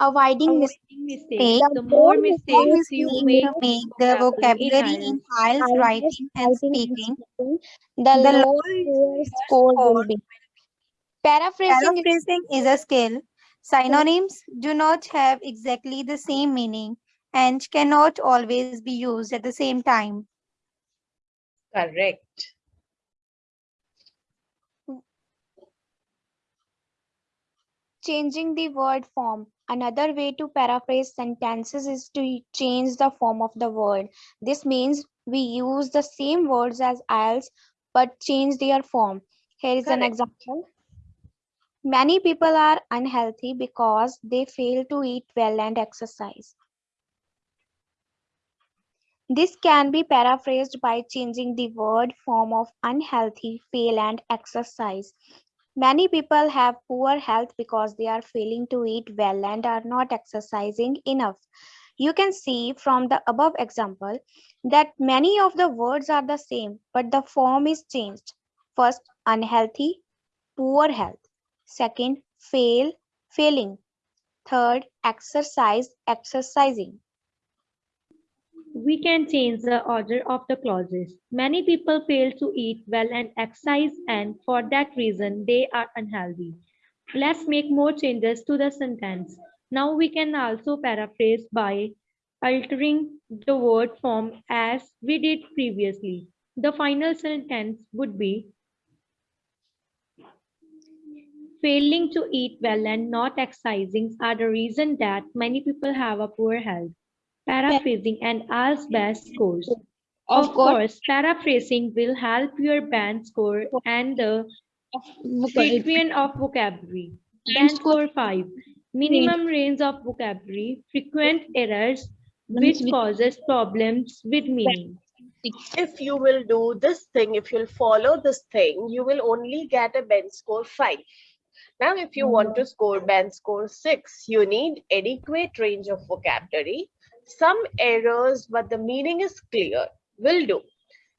Avoiding Avoiding mistakes. The more mistakes you make, make the vocabulary in IELTS IELTS writing and speaking, speaking, the, the lower lower your your score will be. Paraphrasing is Paraphrasing is a skill. Synonyms do not have exactly the same meaning and cannot always be used at the same time. Correct. changing the word form. Another way to paraphrase sentences is to change the form of the word. This means we use the same words as else but change their form. Here is an example. Many people are unhealthy because they fail to eat well and exercise. This can be paraphrased by changing the word form of unhealthy, fail, and exercise. Many people have poor health because they are failing to eat well and are not exercising enough. You can see from the above example that many of the words are the same, but the form is changed. First, unhealthy, poor health. Second, fail, failing. Third, exercise, exercising. we can change the order of the clauses. Many people fail to eat well and exercise, and for that reason, they are unhealthy. Let's make more changes to the sentence. Now we can also paraphrase by altering the word form as we did previously. The final sentence would be Failing to eat well and not exercising are the reason that many people have a poor health. Paraphrasing and as best scores. Of course, paraphrasing will help your band score and the frequent of vocabulary. Band score 5. Minimum range of vocabulary, frequent errors, which causes problems with meaning. If you will do this thing, if you'll follow this thing, you will only get a band score 5. Now, if you want to score band score 6, you need adequate range of vocabulary, some errors, but the meaning is clear, will do.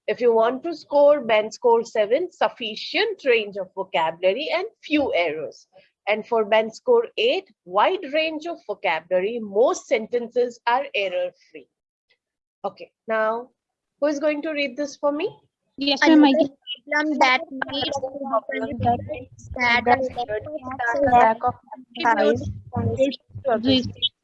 If you want to score band score 7, sufficient range of vocabulary and few errors. And for band score 8, wide range of vocabulary, most sentences are error free. Okay, now who is going to read this for me? Yes, ma'am. I Another can- problem that needs to be considered is that a lack of exercise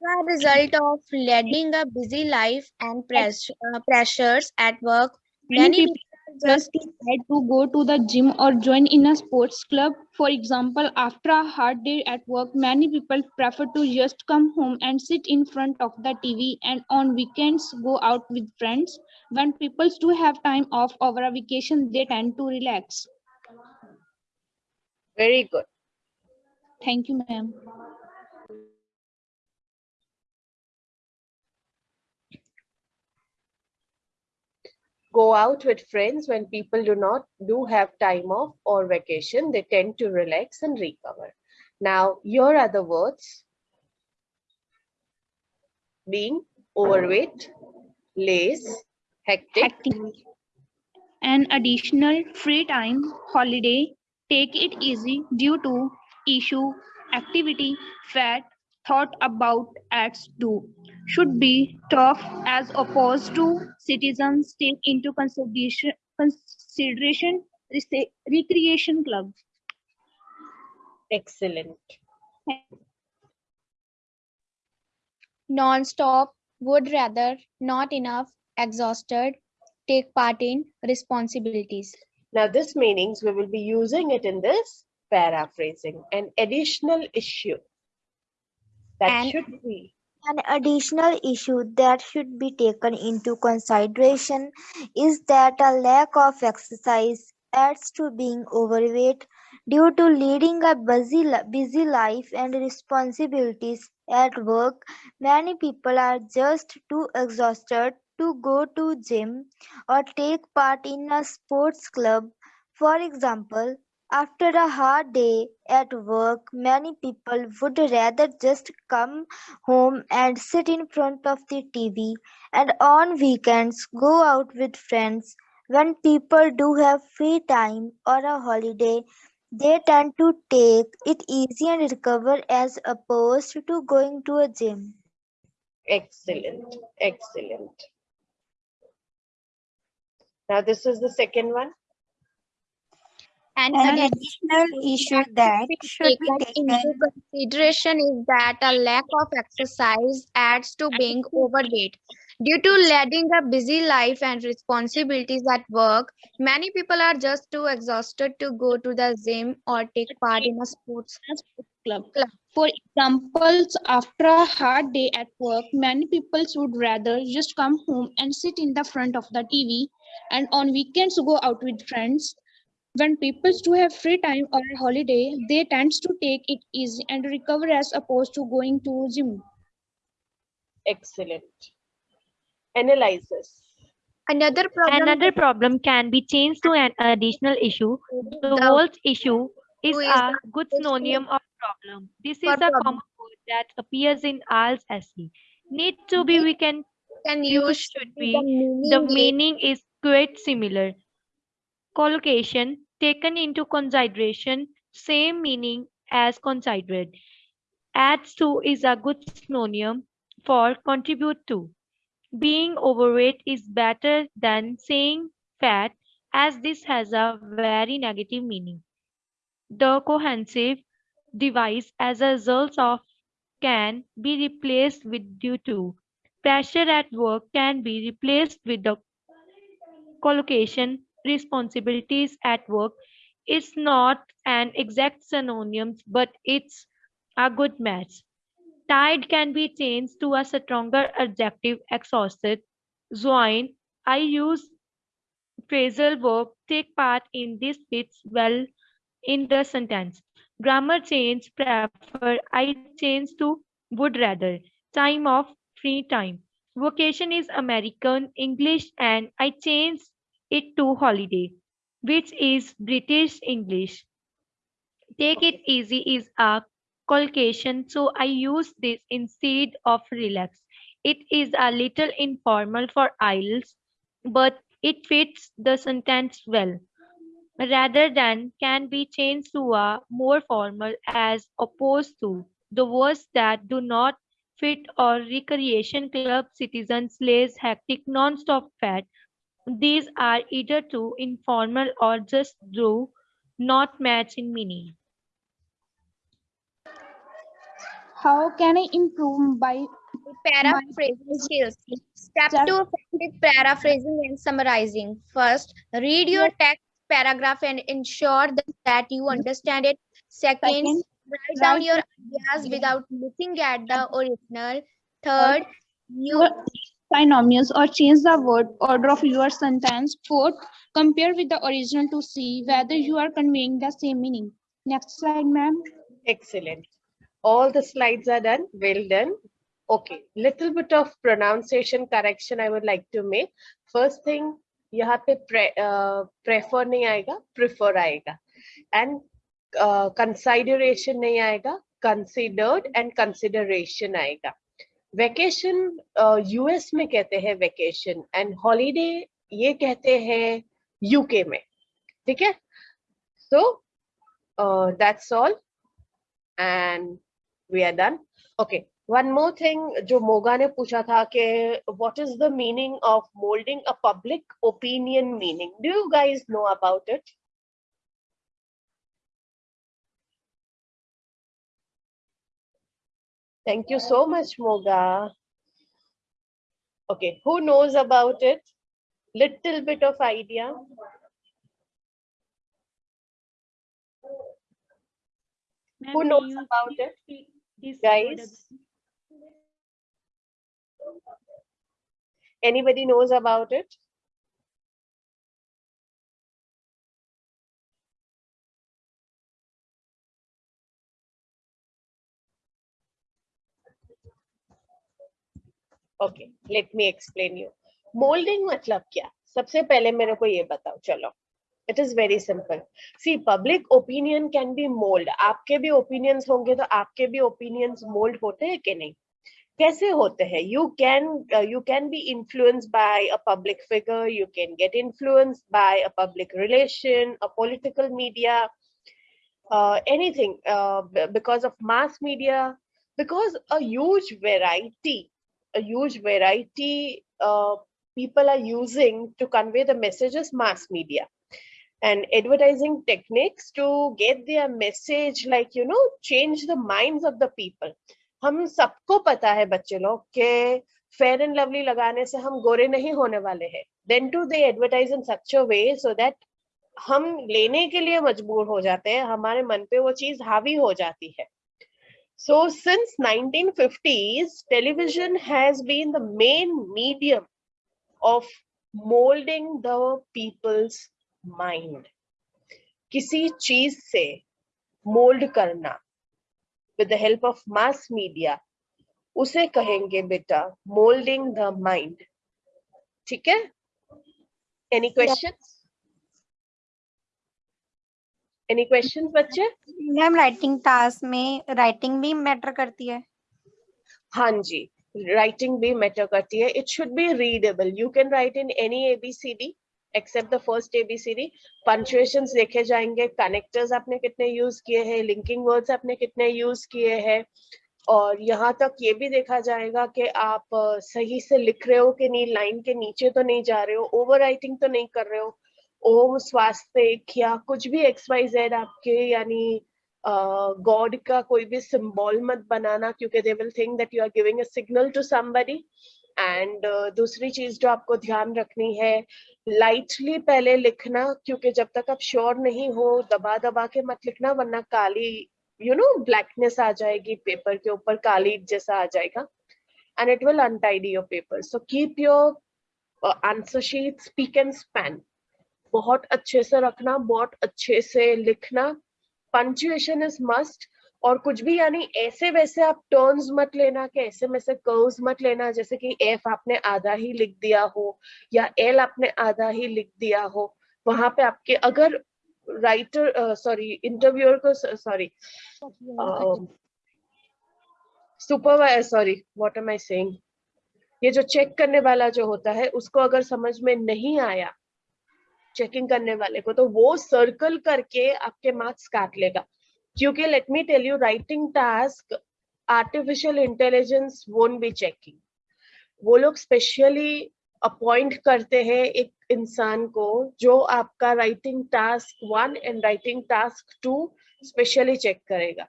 a result of leading a busy life and press, uh, pressures at work. Many Many people people just just decide to go to the gym or join in a sports club. For example, after a hard day at work, many people prefer to just come home and sit in front of the TV and on weekends go out with friends. When people do have time off over a vacation, they tend to relax. Very good. Thank you, ma'am. Go out with friends when people do not do have time off or vacation. They tend to relax and recover. Now, here are the words. Being overweight, lace, hectic, Hectic. An additional free time holiday, take it easy due to issue, activity, fat, thought about acts do, should be tough as opposed to citizens take into consideration, consideration recreation club. excellent. non-stop, would rather, not enough, exhausted, take part in responsibilities. Now, this meanings we will be using it in this paraphrasing an additional issue that And- should be An additional issue that should be taken into consideration is that a lack of exercise adds to being overweight due to leading a busy, busy life and responsibilities at work. Many people are just too exhausted to go to gym or take part in a sports club. For example, after a hard day at work, many people would rather just come home and sit in front of the TV and on weekends go out with friends. When people do have free time or a holiday, they tend to take it easy and recover as opposed to going to a gym. excellent excellent now this is the second one An An additional additional issue that should be taken into consideration is that a lack of exercise adds to being overweight. Due to leading a busy life and responsibilities at work, many people are just too exhausted to go to the gym or take part in a sports. club. Club. For examples, after a hard day at work, many people would rather just come home and sit in the front of the TV and on weekends go out with friends. When people do have free time or a holiday, they tend to take it easy and recover as opposed to going to gym. excellent analysis Another problem Another problem can be changed to an additional issue. The the word issue is Who is a good synonym of problem. This is a problem. common word that appears in all essay. Need to be we can can use use should be. The meaning is quite similar. Collocation taken into consideration, same meaning as considered. Adds to is a good synonym for contribute to. Being overweight is better than saying fat as this has a very negative meaning. The cohesive device as a result of can be replaced with due to. Pressure at work can be replaced with the collocation responsibilities at work is not an exact synonym, but it's a good match. Tired can be changed to a stronger adjective exhausted. Join, I use phrasal verb take part in this fits well in the sentence. Grammar change prefer I change to would rather. Time of free time. Vocation is American English and I changed it to holiday, which is British English. Take it easy is a collocation, so I use this instead of relax. It is a little informal for IELTS, but it fits the sentence well. Rather than can be changed to a more formal as opposed to the words that do not fit or recreation club citizens lays hectic non-stop fat. These are either too informal or just do not match in meaning. How can I improve by paraphrasing skills. Step Step- two, effective paraphrasing and summarizing. First, read your text paragraph and ensure that, that you understand it. Second, Second, write down write your your ideas ideas. without looking at the original. Third, you your binomials or change the word order of your sentence. Fourth, compare with the original to see whether you are conveying the same meaning. Next slide, ma'am. excellent all the slides are done well done okay little bit of pronunciation correction i would like to make first thing यहाँ पे pre, uh, prefer नहीं आएगा prefer आएगा कंसाइडरेशन uh, नहीं आएगा considered and consideration आएगा। Vacation US uh, में कहते हैं वेकेशन एंड हॉलीडे ये कहते हैं यूके में। ठीक है? So that's all and we are done okay one more thing जो मोगा ने पूछा था कि what is the meaning of moulding a public opinion meaning do you guys know about it thank you so much moga okay who knows about it little bit of idea Who knows about it? Guys? Anybody knows about it? Okay let me explain you moulding मतलब क्या? सबसे पहले मेरे को ये बताओ, चलो। It is very simple see public opinion can be mould आपके भी ओपिनियंस होंगे तो आपके भी ओपिनियंस मोल्ड होते हैं कि नहीं? कैसे होते हैं? You can you can be influenced by a public figure you can get influenced by a public relation a political media b- because of mass media. Because a huge variety a huge variety uh, people are using to convey the messages mass media and advertising techniques to get their message like you know change the minds of the people हम सबको पता है बच्चे लोग के fair and lovely लगाने से हम गोरे नहीं होने वाले हैं then too they advertise in such a way so that हम लेने के लिए मजबूर हो जाते हैं हमारे मन पे वो चीज़ हावी हो जाती है So since 1950s, television has been the main medium of molding the people's mind. किसी चीज़ से मोल्ड करना with the help of mass media उसे कहेंगे बेटा molding the mind. ठीक है? Any questions? Any questions बच्चे? मैम राइटिंग टास्क में राइटिंग भी मैटर करती है? हाँ जी राइटिंग भी मैटर करती है। It should be readable you can write in any A B C D except the first A B C D punctuations देखे जाएँगे। कनेक्टर्स आपने कितने यूज़ किए हैं? लिंकिंग वर्ड्स आपने कितने यूज़ किए हैं? और यहाँ तक ये भी देखा जाएगा कि आप सही से लिख रहे हो कि नहीं लाइन के नीचे तो नहीं जा रहे हो ओवर राइटिंग तो नहीं कर रहे हो। ओम स्वास्थ्य या कुछ भी एक्स वाई जेड आपके, यानी गॉड का कोई भी सिंबल मत बनाना, क्योंकि they will think that you are giving a signal to somebody and दूसरी चीज़ जो आपको ध्यान रखनी है लाइटली पहले लिखना, क्योंकि जब तक आप श्योर नहीं हो, दबा दबा के मत लिखना, वरना काली यू नो ब्लैकनेस आ जाएगी पेपर के ऊपर काली जैसा आ जाएगा. And it will untidy your paper so keep your answer sheet spick and span बहुत अच्छे से रखना बहुत अच्छे से लिखना। पंचुएशन इज़ मस्ट और कुछ भी यानी ऐसे वैसे आप टर्न्स मत लेना कि ऐसे में से कर्व्स मत लेना जैसे कि एफ़ आपने आधा ही लिख दिया हो या एल आपने आधा ही लिख दिया हो। वहाँ पे आपके अगर राइटर सॉरी इंटरव्यूअर को sorry supervisor sorry what am I saying ये जो चेक करने वाला जो होता है उसको अगर समझ में नहीं आया चेकिंग करने वाले को तो वो सर्कल करके आपके मार्क्स काट लेगा। क्योंकि let me tell you writing task artificial intelligence won't be checking वो लोग स्पेशली अपॉइंट करते हैं एक इंसान को जो आपका writing task one and writing task two specially check करेगा।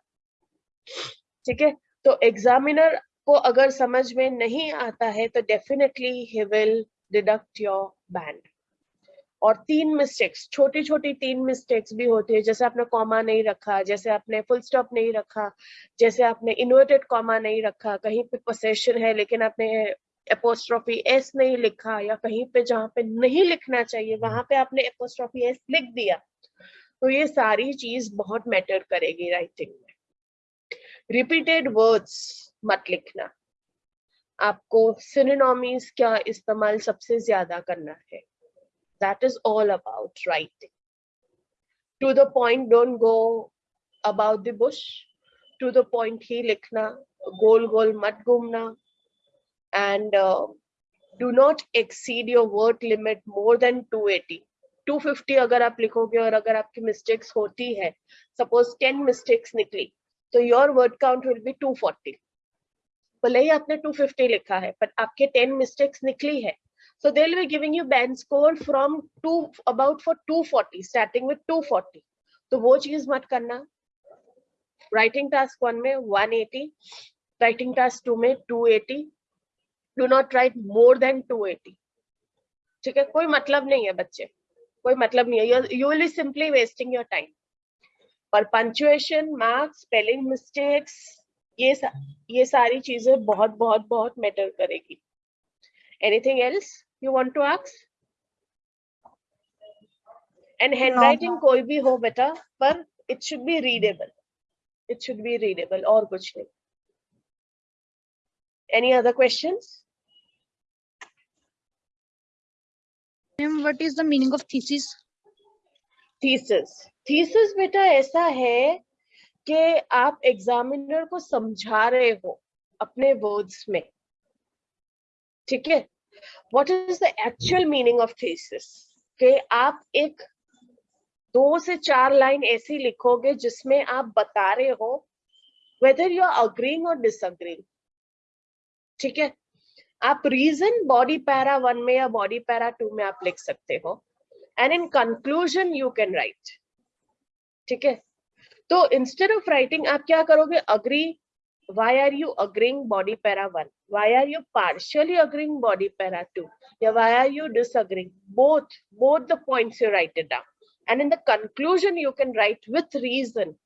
ठीक है? तो एग्जामिनर को अगर समझ में नहीं आता है तो definitely he will deduct your band और तीन मिस्टेक्स छोटी छोटी तीन मिस्टेक्स भी होती है। जैसे आपने कॉमा नहीं रखा, जैसे आपने फुल स्टॉप नहीं रखा, जैसे आपने इन्वर्टेड कॉमा नहीं रखा, कहीं पे पोसेशन है लेकिन आपने एपोस्ट्रॉफी एस नहीं लिखा या कहीं पे जहाँ पे नहीं लिखना चाहिए, वहाँ पे आपने एपोस्ट्रॉफी एस लिख दिया। तो ये सारी चीज़ बहुत मैटर करेगी राइटिंग में। रिपीटेड वर्ड्स मत लिखना। आपको सिनोनॉमीज का इस्तेमाल सबसे ज़्यादा करना है? That is all about writing to the point don't go about the bush to the point ही लिखना गोल गोल मत घूमना and uh, do not exceed your word limit more than 280 250 अगर आप लिखोगे और अगर आपकी मिस्टेक्स होती है सपोज़ 10 मिस्टेक्स निकली तो your word count will be 240 भले ही आपने 250 लिखा है पर आपके 10 मिस्टेक्स निकली है So they'll be giving you band score from two about for 240, starting with 240. तो वो चीज़ मत करना। राइटिंग टास्क वन में 180 राइटिंग टास्क टू में 280 do not write more than 280 ठीक है? कोई मतलब नहीं है बच्चे। कोई मतलब नहीं है। You will simply wasting your time और पंचुएशन मार्क्स स्पेलिंग मिस्टेक्स ये सा, ये सारी चीज़ें बहुत बहुत बहुत मैटर करेगी। Anything else you want to ask and handwriting no. कोई भी हो बेटा पर it should be readable it should be readable और कुछ नहीं any other questions what is the meaning of thesis thesis thesis बेटा ऐसा है कि आप एग्जामिनर को समझा रहे हो अपने वर्ड्स में ठीक है what is the actual meaning of thesis कि आप एक दो से चार लाइन ऐसी लिखोगे जिसमें आप बता रहे हो वेदर यू आर अग्रीइंग और डिसअग्रीइंग ठीक है? आप रीजन बॉडी पैरा वन में या बॉडी पैरा टू में आप लिख सकते हो and in conclusion you can write ठीक है? तो इंस्टेड ऑफ़ राइटिंग आप क्या करोगे? Agree why are you agreeing body para 1 why are you partially agreeing body para 2 yeah why are you disagreeing both both the points you write it down and in the conclusion you can write with reason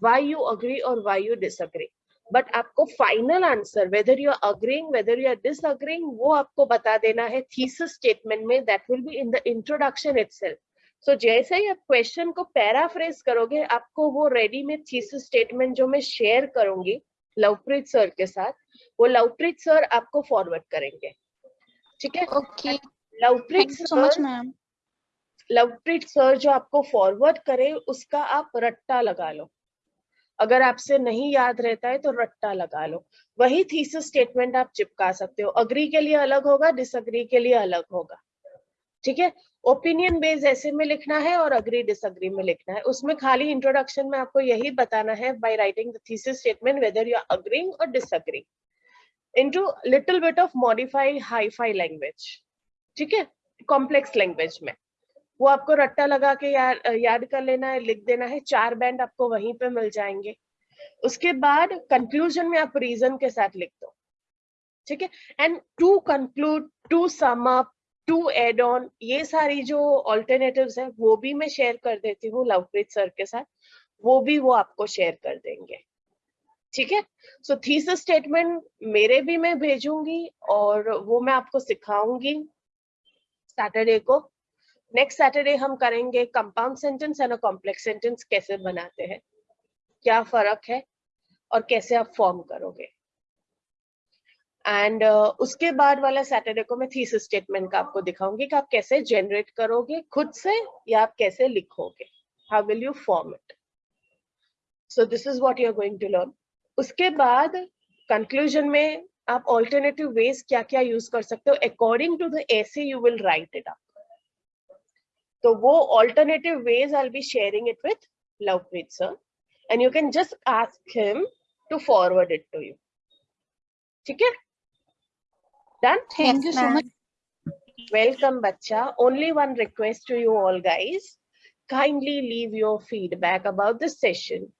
why you agree or why you disagree but आपको final answer whether you are agreeing whether you are disagreeing वो आपको बता देना है thesis statement में that will be in the introduction itself so जैसे ही आप question को paraphrase करोगे आपको वो ready में thesis statement जो मैं share करूँगी लवप्रीत सर के साथ वो लवप्रीत सर आपको फॉरवर्ड करेंगे। ठीक है? Okay. Lovepreet sir ma'am. Lovepreet sir जो आपको फॉरवर्ड करे उसका आप रट्टा लगा लो। अगर आपसे नहीं याद रहता है तो रट्टा लगा लो। वही थीसिस स्टेटमेंट आप चिपका सकते हो। अग्री के लिए अलग होगा डिसअग्री के लिए अलग होगा। ठीक है? ओपिनियन बेस ऐसे में लिखना है और अग्री डिसअग्री में लिखना है। उसमें खाली इंट्रोडक्शन में आपको यही बताना है by writing the thesis statement whether you are agreeing और disagree into little bit of modify hi fi language ठीक है? कॉम्प्लेक्स लैंग्वेज में। वो आपको रट्टा लगा के याद याद कर लेना है, लिख देना है, चार बैंड आपको वहीं पे मिल जाएँगे। उसके बाद कंक्लूजन में आप रीजन के साथ लिख दो, ठीक है? And to conclude to sum up to add on ये सारी जो ऑल्टरनेटिव्स है, वो भी मैं शेयर कर देती हूँ लवप्रीत सर के साथ। वो भी वो आपको शेयर कर देंगे। ठीक है? सो थीसिस स्टेटमेंट मेरे भी मैं भेजूँगी और वो मैं आपको सिखाऊँगी सैटरडे को। नेक्स्ट सैटरडे हम करेंगे compound sentence and complex sentence कैसे बनाते हैं। क्या फ़र्क है और कैसे आप फॉर्म करोगे? एंड uh, उसके बाद वाला सैटरडे को मैं थीसिस स्टेटमेंट का आपको दिखाऊँगी कि आप कैसे जनरेट करोगे खुद से या आप कैसे लिखोगे। How will you form it so this is what you are going to learn उसके बाद कंक्लूजन में आप ऑल्टरनेटिव वेज क्या क्या यूज़ कर सकते हो। According to the essay you will write it up तो वो alternative ways I be sharing it with Lovepreet sir and you can just ask him to forward it to you ठीक है? Done Thank you so much. Welcome, Bacha. Only one request to you all, guys. Kindly leave your feedback about the session